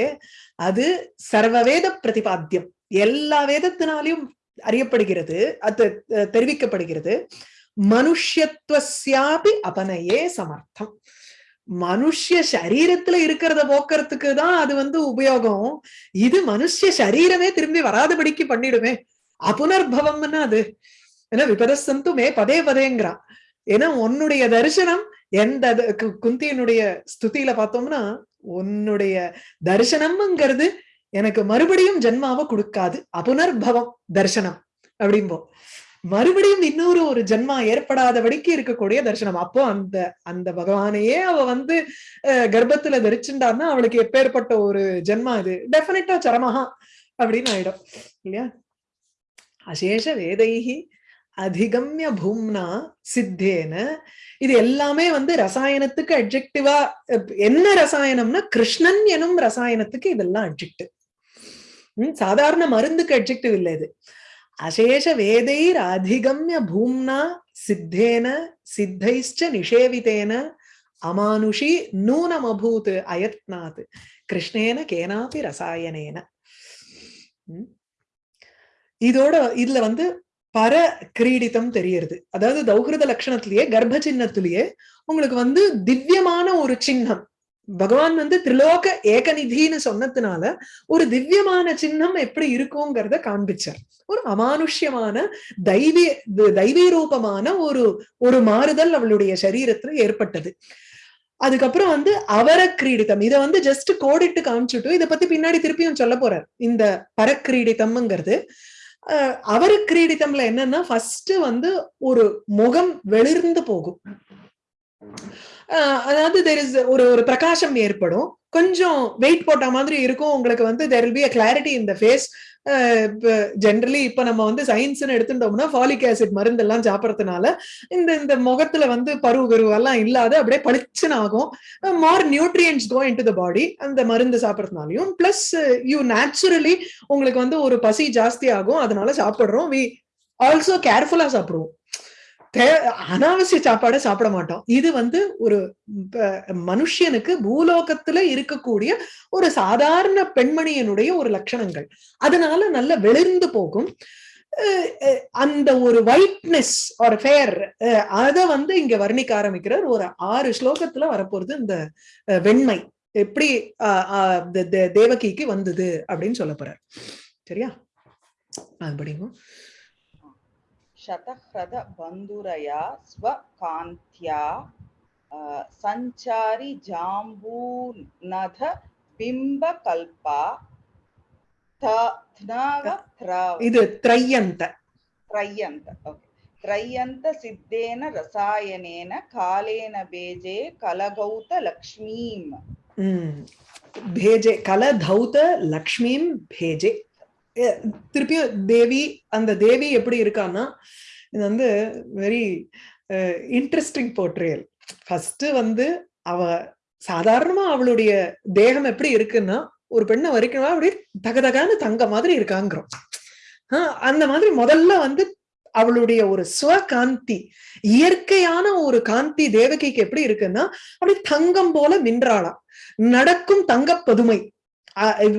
அது சர்வவேத பிரதிபாத்தியம். எல்லா வேதத்தினாலையும் அறியப்படுகிறது அது தெரிவிக்கப்படுகிறது. மனுஷத்துவசியாபி அபனையே சமர்த்தம். மனுஷ சரீரத்துல இருக்கிறத போக்குறதுக்கு தான் அது வந்து உபயோகம். இது மனுஷ சரீரமே திரும்பி வராதபடிக்கு பண்ணிடுமே. அபுனர்பவம்னா அது. ஏன்னா விபதசந்து மே பதே பதேங்கிறான் ஏன்னா உன்னுடைய தரிசனம் எந்த கு- குந்தியினுடைய ஸ்துதியில பார்த்தோம்னா உன்னுடைய தரிசனம்ங்கிறது எனக்கு மறுபடியும் ஜென்மாவை கொடுக்காது. அபுனர்பவம் தரிசனம் அப்படிம்போ மறுபடியும் இன்னொரு ஒரு ஜென்மா ஏற்படாதபடிக்கு இருக்கக்கூடிய தரிசனம். அப்போ அந்த அந்த பகவானையே அவ வந்து அஹ், கர்ப்பத்துல தரிச்சுட்டான்னா அவளுக்கு எப்பேற்பட்ட ஒரு ஜென்மா இது. டெஃபினட்டா சரமஹா அப்படின்னு ஆயிடும். இல்லையா? அசேஷ வேதைகி அதிகம்ய பூம்னா சித்தேன. இது எல்லாமே வந்து ரசாயனத்துக்கு அட்ஜெக்டிவா என்ன ரசாயனம்னா கிருஷ்ணன் எனும் ரசாயனத்துக்கு இதெல்லாம் அட்ஜெக்டிவ் சாதாரண மருந்துக்கு அட்ஜெக்டிவ் இல்லை இது. அசேஷ வேதைர் அதிகம்ய பூம்னா சித்தேன சித்தைஷ்ட நிஷேவிதேன அமானுஷி நூனமபூத் அயத்னாத் கிருஷ்ணேன கேனாபி ரசாயனேன. இதோட இதுல வந்து பர கிரீடிதம் தெரியறது. அதாவது தௌஹிருத லட்சணத்திலேயே கர்ப்ப சின்னத்திலேயே உங்களுக்கு வந்து திவ்யமான ஒரு சின்னம். பகவான் வந்து திரிலோக ஏகநிதின்னு சொன்னதுனால ஒரு திவ்யமான சின்னம் எப்படி இருக்குங்கிறத காண்பிச்சார். ஒரு அமானுஷ்யமான தெய்வீ தெய்வீ ரூபமான ஒரு ஒரு மாறுதல் அவளுடைய சரீரத்துல ஏற்பட்டது. அதுக்கப்புறம் வந்து அவர கிரீடிதம் இதை வந்து ஜஸ்ட் கோடிட்டு காமிச்சுட்டு இதை பத்தி பின்னாடி திருப்பியும் சொல்ல போறார். இந்த பரக்கிரீடிதம்ங்கிறது அவரு கிரீடிதம்ல என்னன்னா ஃபர்ஸ்ட் வந்து ஒரு முகம் வெளிர்ந்து போகும். அதாவது தெர் இஸ் ஒரு ஒரு பிரகாசம் ஏற்படும். கொஞ்சம் வெயிட் போட்ட மாதிரி இருக்கும். உங்களுக்கு வந்து there will be a clarity இந்த ஃபேஸ் ஜென்ரலி இப்ப நம்ம வந்து சயின்ஸ்னு எடுத்துட்டோம்னா ஃபாலிக் ஆசிட் மருந்து எல்லாம் சாப்பிடறதுனால இந்த இந்த முகத்துல வந்து பருவு கருவெல்லாம் இல்லாத அப்படியே பளிச்சுன்னு ஆகும். மார் nutrients go in to the பாடி அந்த மருந்து சாப்பிட்றதுனாலையும். பிளஸ் யூ நேச்சுரலி உங்களுக்கு வந்து ஒரு பசி ஜாஸ்தி ஆகும். அதனால சாப்பிடுறோம். வி ஆல்சோ கேர்ஃபுல்லா சாப்பிடுவோம். அனாவசிய சாப்பாடை சாப்பிட மாட்டோம். இது வந்து ஒரு மனுஷனுக்கு பூலோகத்துல இருக்கக்கூடிய ஒரு சாதாரண பெண்மணியினுடைய ஒரு லட்சணங்கள். அதனால நல்ல வெளிர்ந்து போகும். அஹ் அந்த ஒரு ஒயிட்னஸ் ஒரு ஃபேர் அதை வந்து இங்க வர்ணிக்க ஆரம்பிக்கிறார். ஒரு ஆறு ஸ்லோகத்துல வரப்போறது இந்த அஹ், வெண்மை. எப்படி அஹ், அஹ், தேவகிக்கு வந்தது அப்படின்னு சொல்ல போறார். சரியா? அது படிக்கும் शतह्रद बन्धुरया स्वकान्त्या अ, सञ्चारि जाम्बूनध बिम्बकल्पा थ- थ्नव थ्रव இது திரையந்த त्रय्यन्त ओके त्रय्यन्त सिद्धेन रसायनेन कालेन बेजे कलगौत लक्ष्मीम् உம் பேஜே கல தௌத லக்ஷ்மிம் பேஜே எ- திருப்பியும் தேவி அந்த தேவி எப்படி இருக்கான்னா இது வந்து வெரி இன்ட்ரெஸ்டிங் போர்ட்ரியல் ஃபர்ஸ்ட் வந்து அவ சாதாரணமா அவளுடைய தேகம் எப்படி இருக்குன்னா ஒரு பெண்ணை வரைக்கணும் அப்படியே தகதகான தங்க மாதிரி இருக்காங்கிறோம். ஆஹ் அந்த மாதிரி முதல்ல வந்து அவளுடைய ஒரு சுவகாந்தி இயற்கையான ஒரு காந்தி தேவகிக்கு எப்படி இருக்குன்னா அப்படி தங்கம் போல மின்றாளாம் நடக்கும் தங்க பதுமை.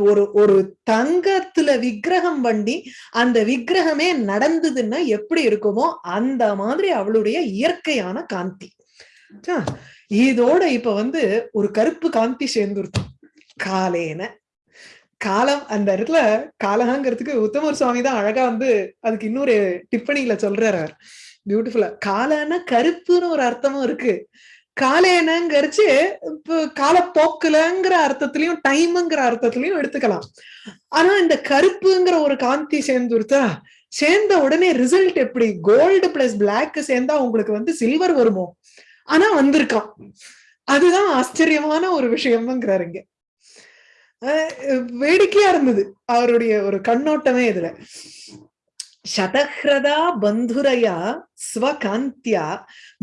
ஒரு ஒரு தங்கத்துல விக்கிரகம் பண்ணி அந்த விக்கிரகமே நடந்ததுன்னா எப்படி இருக்குமோ அந்த மாதிரி அவளுடைய இயற்கையான காந்தி. இதோட இப்ப வந்து ஒரு கருப்பு காந்தி சேர்ந்துருச்சு. காலேன. காலம் அந்த இடத்துல காலகாங்கிறதுக்கு உத்தமர் சுவாமி தான் அழகா வந்து அதுக்கு இன்னொரு டிப்பணியில சொல்றாரு பியூட்டிஃபுல்லா காலன்னா கருப்புன்னு ஒரு அர்த்தமும் இருக்கு. காலேனங்கிறச்சு காலப்போக்குலங்கிற அர்த்தத்திலையும் டைம்ங்கிற அர்த்தத்திலையும் எடுத்துக்கலாம். ஆனா இந்த கருப்புங்கிற ஒரு காந்தி சேர்ந்துருத்தா சேர்ந்த உடனே ரிசல்ட் எப்படி? கோல்டு பிளஸ் பிளாக் சேர்ந்தா உங்களுக்கு வந்து சில்வர் வருமோ? ஆனா வந்திருக்கான் அதுதான் ஆச்சரியமான ஒரு விஷயம்ங்கிறாரு இங்க. வேடிக்கையா இருந்தது. அவருடைய ஒரு கண்ணோட்டமே இதுல. சதஹ்ரதா பந்துரையா ஸ்வகாந்தியா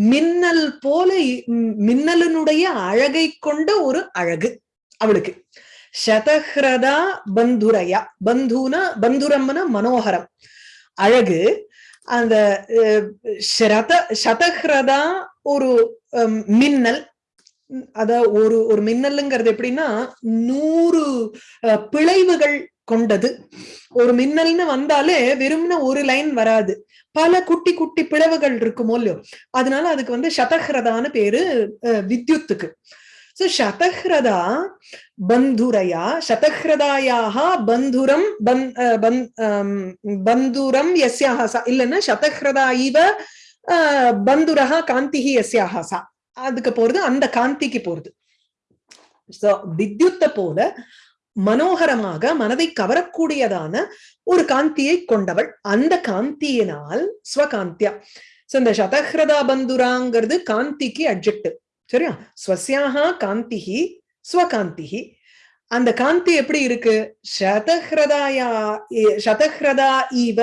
மின்னல் போல இ- மின்னலினுடைய அழகை கொண்ட ஒரு அழகு அவளுக்கு. சதஹ்ரதா பந்துரையா பந்துனா பந்துரம்னா மனோகரம். அழகு அந்த அஹ், ஷரத சதஹ்ரதா ஒரு மின்னல். அத ஒரு ஒரு மின்னலுங்கிறது எப்படின்னா நூறு அஹ், பிழைவுகள் கொண்டது. ஒரு மின்னல்னு வந்தாலே வெறும்ன ஒரு லைன் வராது. பல குட்டி குட்டி பிளவுகள் இருக்குமோ இல்லையோ. அதனால அதுக்கு வந்து சதஹ்ரதான்னு பேரு வித்யுத்துக்கு. சோ சதஹ்ரதா பந்துரையா? சதஹ்ரதாயாக பந்துரம் பந் பந்துரம் எஸ்யாக சா இல்லைன்னா சதஹ்ரதா இவ அஹ், பந்துரஹா காந்திஹி எஸ்யாக சா அதுக்கு போறது அந்த காந்திக்கு போறது. சோ வித்யுத்த போல மனோகரமாக மனதை கவரக்கூடியதான ஒரு காந்தியை கொண்டவள். அந்த காந்தியினால் ஸ்வகாந்தியா. சோ இந்த சதஹ்ரதா பந்துராங்கிறது காந்திக்கு அட்ஜெக்ட் சரியா? ஸ்வசியாக காந்திஹி ஸ்வகாந்திஹி. அந்த காந்தி எப்படி இருக்கு? சதஹ்ரதாயா சதஹ்ரதா இவ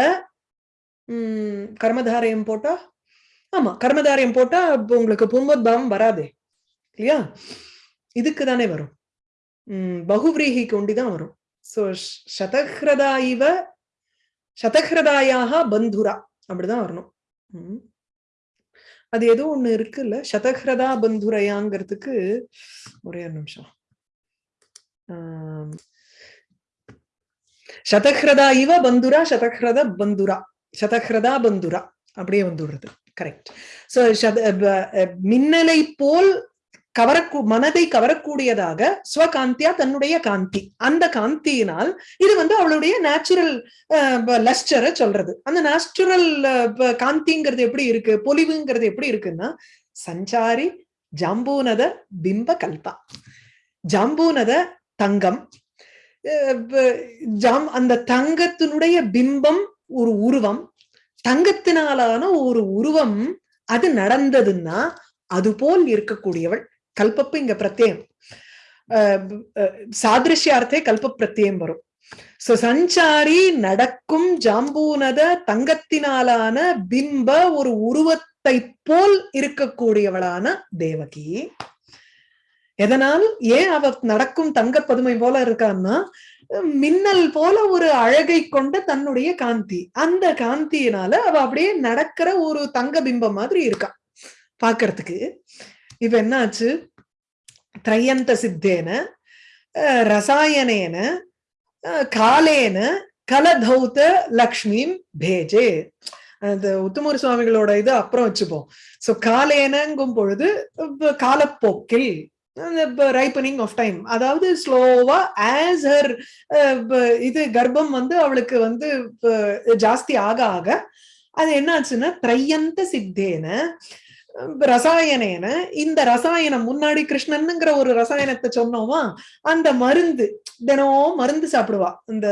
உம் கர்மதாரயம் போட்டா? ஆமா கர்மதாரயம் போட்டா உங்களுக்கு உங்களுக்கு புன்மத்பாவம் வராதே. இல்லையா? இதுக்கு தானே வரும். உம் பகுவிரீகிக்கு ஒண்டிதான் வரும். சோ சதஹ்ரதா இவ சதஹ்ரதாயாக பந்துரா அப்படிதான் வரணும். அது ஏதோ ஒண்ணு இருக்குல்ல சதஹ்ரதா பந்துரையாங்கிறதுக்கு ஒரே ஒரு நிமிஷம். ஆஹ் சதஹ்ரதா இவ பந்துரா சதஹ்ரத பந்துரா சதஹ்ரதா பந்துரா அப்படியே வந்துடுறது. கரெக்ட். சோ அஹ் மின்னலை போல் கவரக்கூ மனதை கவரக்கூடியதாக ஸ்வகாந்தியா தன்னுடைய காந்தி. அந்த காந்தியினால் இது வந்து அவளுடைய நேச்சுரல் லஸ்டரை சொல்றது. அந்த நேச்சுரல் காந்திங்கிறது எப்படி இருக்கு? பொலிவுங்கிறது எப்படி இருக்குன்னா சஞ்சாரி ஜாம்பூனத பிம்ப கல்பா. ஜாம்பூனத தங்கம். அஹ் ஜாம் அந்த தங்கத்தினுடைய பிம்பம் ஒரு உருவம். தங்கத்தினாலான ஒரு உருவம் அது நடந்ததுன்னா அது போல் இருக்கக்கூடியவள். கல்பப்பு இங்க பிரத்யம் சாதிருஷ்யார்த்தே கல்ப பிரத்யம் வரும் சோ சஞ்சாரி நடக்கும் ஜாம்பூனத தங்கத்தினாலான பிம்ப ஒரு உருவத்தை போல் இருக்கக்கூடியவளான தேவகி எதனால் ஏன் அவ நடக்கும் தங்க பதுமை போல இருக்கான்னா மின்னல் போல ஒரு அழகை கொண்ட தன்னுடைய காந்தி அந்த காந்தியினால அவ அப்படியே நடக்கிற ஒரு தங்க பிம்பம் மாதிரி இருக்கா பாக்குறதுக்கு இப்ப என்னாச்சு? திரையந்த சித்தேன அஹ், ரசாயனேன காலேன கலதௌத லக்ஷ்மிம் பேஜே. அந்த உத்தமூர் சுவாமிகளோட இது அப்புறம் வச்சுப்போம். சோ காலேனங்கும் பொழுது காலப்போக்கில் ரைப்பனிங் ஆஃப் டைம் அதாவது ஸ்லோவா ஆஸ் ஹர் இது கர்ப்பம் வந்து அவளுக்கு வந்து ஜாஸ்தி ஆக ஆக அது என்னாச்சுன்னா திரையந்த சித்தேன ரசாயனேன இந்த ரசாயனம் முன்னாடி கிருஷ்ணனுங்கிற ஒரு ரசாயனத்தை சொன்னோமா அந்த மருந்து தினம் மருந்து சாப்பிடுவா. இந்த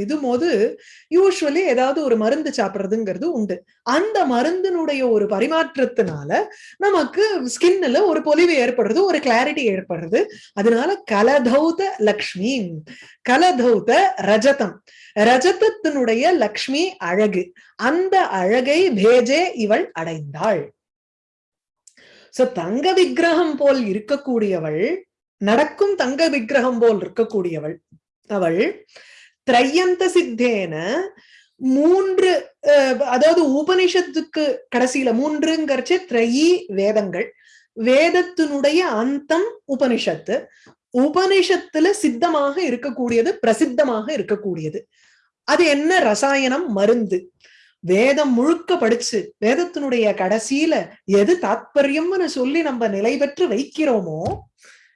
இது போது யூஸ்வலி ஏதாவது ஒரு மருந்து சாப்பிடுறதுங்கிறது உண்டு. அந்த மருந்தினுடைய ஒரு பரிமாற்றத்தினால நமக்கு ஸ்கின்ல ஒரு பொலிவு ஏற்படுறது ஒரு கிளாரிட்டி ஏற்படுறது. அதனால கலதௌத லக்ஷ்மி கலதௌத ரஜதம். ரஜதத்தினுடைய லக்ஷ்மி அழகு. அந்த அழகை பேஜே இவள் அடைந்தாள். சோ தங்க விக்கிரகம் போல் இருக்கக்கூடியவள் நடக்கும் தங்க விக்கிரகம் போல் இருக்கக்கூடியவள் அவள் திரையந்த சித்தேன மூன்று அதாவது உபனிஷத்துக்கு கடைசியில மூன்றுங்கிறச்சு திரையி வேதங்கள். வேதத்தினுடைய அந்தம் உபனிஷத்து. உபனிஷத்துல சித்தமாக இருக்கக்கூடியது பிரசித்தமாக இருக்கக்கூடியது. அது என்ன ரசாயனம் மருந்து? வேதம் முழுக்க படிச்சு வேதத்தினுடைய கடைசியில எது தாத்பரியம்னு சொல்லி நம்ம நிலை பெற்று வைக்கிறோமோ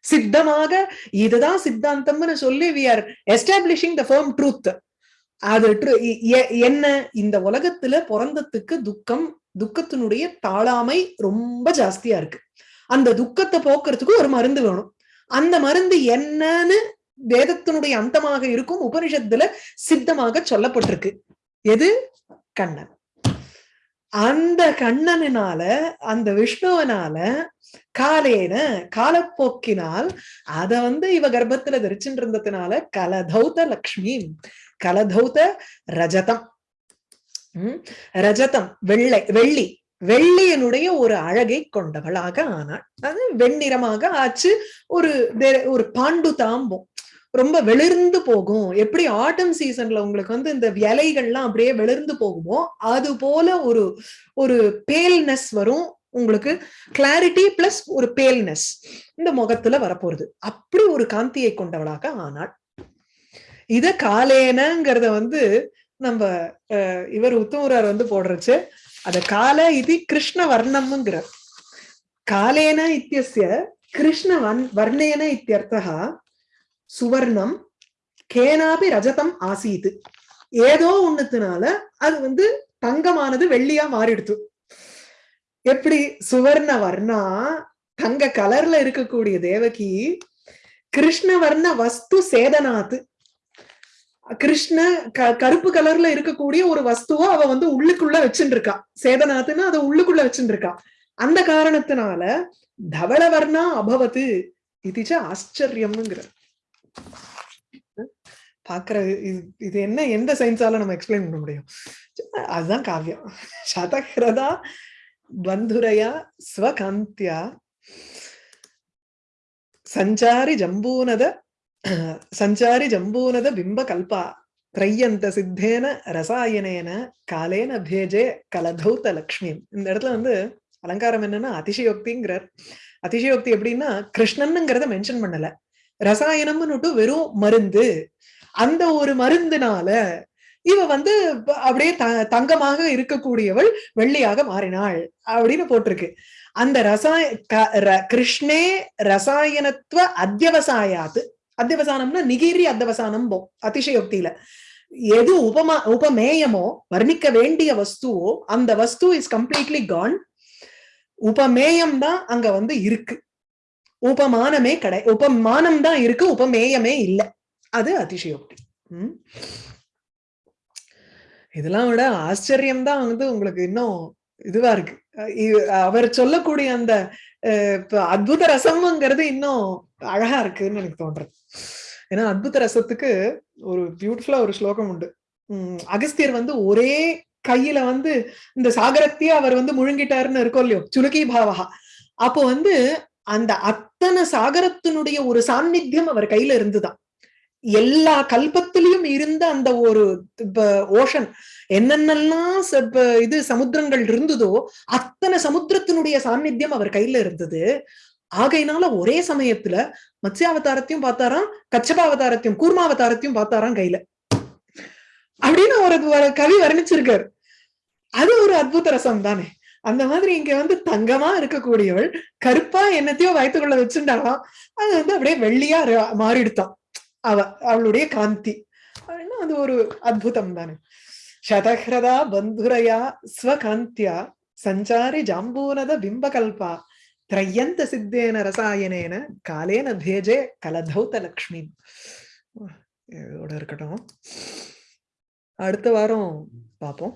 சித்தமாக இதுதான் சித்தாந்தம்னு சொல்லி we are establishing the firm truth அது என்ன? இந்த உலகத்துல பிறந்ததுக்கு துக்கம் துக்கத்தினுடைய தாழாமை ரொம்ப ஜாஸ்தியா இருக்கு. அந்த துக்கத்தை போக்குறதுக்கு ஒரு மருந்து வேணும். அந்த மருந்து என்னன்னு வேதத்தினுடைய அந்தமாக இருக்கும் உபனிஷத்துல சித்தமாக சொல்லப்பட்டிருக்கு. எது? கண்ணன். அந்த கண்ணனினால அந்த விஷ்ணுவனால காலேன காலப்போக்கினால் அத வந்து இவ கர்ப்பத்துல தரிச்சுட்டு இருந்ததுனால கலதௌத லக்ஷ்மி கலதௌத ரஜதம். உம் ரஜதம் வெள்ளை வெள்ளி வெள்ளியனுடைய ஒரு அழகை கொண்டவளாக ஆனாள். அது வெண்ணிறமாக ஆச்சு. ஒரு தே- ஒரு பாண்டு தாம்பம் ரொம்ப வெளிர்ந்து போகும். எப்படி ஆட்டம் சீசன்ல உங்களுக்கு வந்து இந்த இலைகள்லாம் அப்படியே வெளிர்ந்து போகுமோ அது போல ஒரு ஒரு பேல்னஸ் வரும். உங்களுக்கு கிளாரிட்டி பிளஸ் ஒரு பேல்னஸ் இந்த முகத்துல வரப்போறது. அப்படி ஒரு காந்தியை கொண்டவளாக ஆனாள். இத காலேனங்கிறத வந்து நம்ம அஹ், இவர் உத்தமரார் வந்து போடுறச்சு. அத கால இது கிருஷ்ண வர்ணம்ங்கிறார் காலேன இத்தியஸ்ய கிருஷ்ண வர்ணேன இத்தியர்த்தா சுவர்ணம் கேனாபி ரஜதம் ஆசீது. ஏதோ ஒண்ணுத்தினால அது வந்து தங்கமானது வெள்ளியா மாறிடுத்து. எப்படி சுவர்ண வர்ணா தங்க கலர்ல இருக்கக்கூடிய தேவகி கிருஷ்ணவர்ண வஸ்து சேதனாத்து கிருஷ்ண க- கருப்பு கலர்ல இருக்கக்கூடிய ஒரு வஸ்துவ அவ வந்து உள்ளுக்குள்ள வச்சுட்டு இருக்கா சேதனாத்துன்னு அதை உள்ளுக்குள்ள வச்சுட்டு இருக்கா அந்த காரணத்தினால தவளவர்ணா அபவத்து இதுச்ச ஆச்சரியம்ங்கிற பாக்குற இது இது என்ன எந்த சயின்ஸால நம்ம எக்ஸ்பிளைன் பண்ண முடியும்? அதுதான் காவியம். சதகிரதா பந்துரையா ஸ்வகாந்தியா சஞ்சாரி ஜம்பூனத சஞ்சாரி ஜம்பூனத பிம்ப கல்பா திரையந்த சித்தேன ரசாயனேன காலேன பேஜே கலதௌத்த லக்ஷ்மி இந்த இடத்துல வந்து அலங்காரம் என்னன்னா அதிசயோக்திங்கிறார். அதிசயோக்தி எப்படின்னா கிருஷ்ணனுங்கிறத மென்ஷன் பண்ணல. ரசாயனம்னுட்டு வெறும் மருந்து. அந்த ஒரு மருந்துனால இவ வந்து அப்படியே த- தங்கமாக இருக்கக்கூடியவள் வெள்ளியாக மாறினாள் அப்படின்னு போட்டிருக்கு. அந்த ரசாய க- ர- கிருஷ்ணே ரசாயனத்துவ அத்தியவசாயாத்து அத்தியவசானம்னா நிகிரி அத்தியவசானம் போ அதிசயோக்தியில. எது உபமா உபமேயமோ வர்ணிக்க வேண்டிய வஸ்துவோ அந்த வஸ்து இஸ் கம்ப்ளீட்லி கான் உபமேயம் தான் அங்க வந்து இருக்கு. உபமானமே கடை உபமானம் தான் இருக்கு உபமேயமே இல்ல. அது அதிசயோக்தி. உம் இதெல்லாம் விட ஆச்சரியம் தான் வந்து உங்களுக்கு இன்னும் இதுவா இருக்கு. அவர் சொல்லக்கூடிய அந்த அஹ், அத்புத ரசம்ங்கிறது இன்னும் அழகா இருக்குன்னு எனக்கு தோன்றது. ஏன்னா அத்புத ரசத்துக்கு ஒரு பியூட்டிஃபுல்லா ஒரு ஸ்லோகம் உண்டு. உம் அகஸ்தியர் வந்து ஒரே கையில வந்து இந்த சாகரத்தையே அவர் வந்து முழுங்கிட்டாருன்னு இருக்கோம் இல்லையோ சுலுக்கி பாவகா அப்போ வந்து அந்த அத்தனை சாகரத்தினுடைய ஒரு சாநித்தியம் அவர் கையில இருந்துதான். எல்லா கல்பத்திலையும் இருந்த அந்த ஒரு ஓஷன் என்னென்னலாம் ச- இது சமுத்திரங்கள் இருந்ததோ அத்தனை சமுத்திரத்தினுடைய சாநித்தியம் அவர் கையில இருந்தது. ஆகையினால ஒரே சமயத்துல மத்ஸ்யாவதாரத்தையும் பார்த்தாராம் கச்சபாவதாரத்தையும் கூர்மாவதாரத்தையும் பார்த்தாராம் கையில. அப்படின்னு ஒரு ஒரு கவி வர்ணிச்சிருக்காரு. அது ஒரு அத்புத ரசம் தானே. அந்த மாதிரி இங்க வந்து தங்கமா இருக்கக்கூடியவள் கருப்பா என்னத்தையோ வயத்துக்குள்ள வச்சுட்டாலாம் அது வந்து அப்படியே வெள்ளியா மாறிடுத்தான் அவ அவளுடைய காந்தி. அப்படின்னா அது ஒரு அத்புதம் தானே. சதஹ்ரதா பந்துரையா ஸ்வகாந்தியா சஞ்சாரி ஜாம்பூனத பிம்பகல்பா திரையந்த சித்தேன ரசாயனேன காலேன பேஜே கலதௌத லக்ஷ்மி இதோட இருக்கட்டும். அடுத்த வாரம் பார்ப்போம்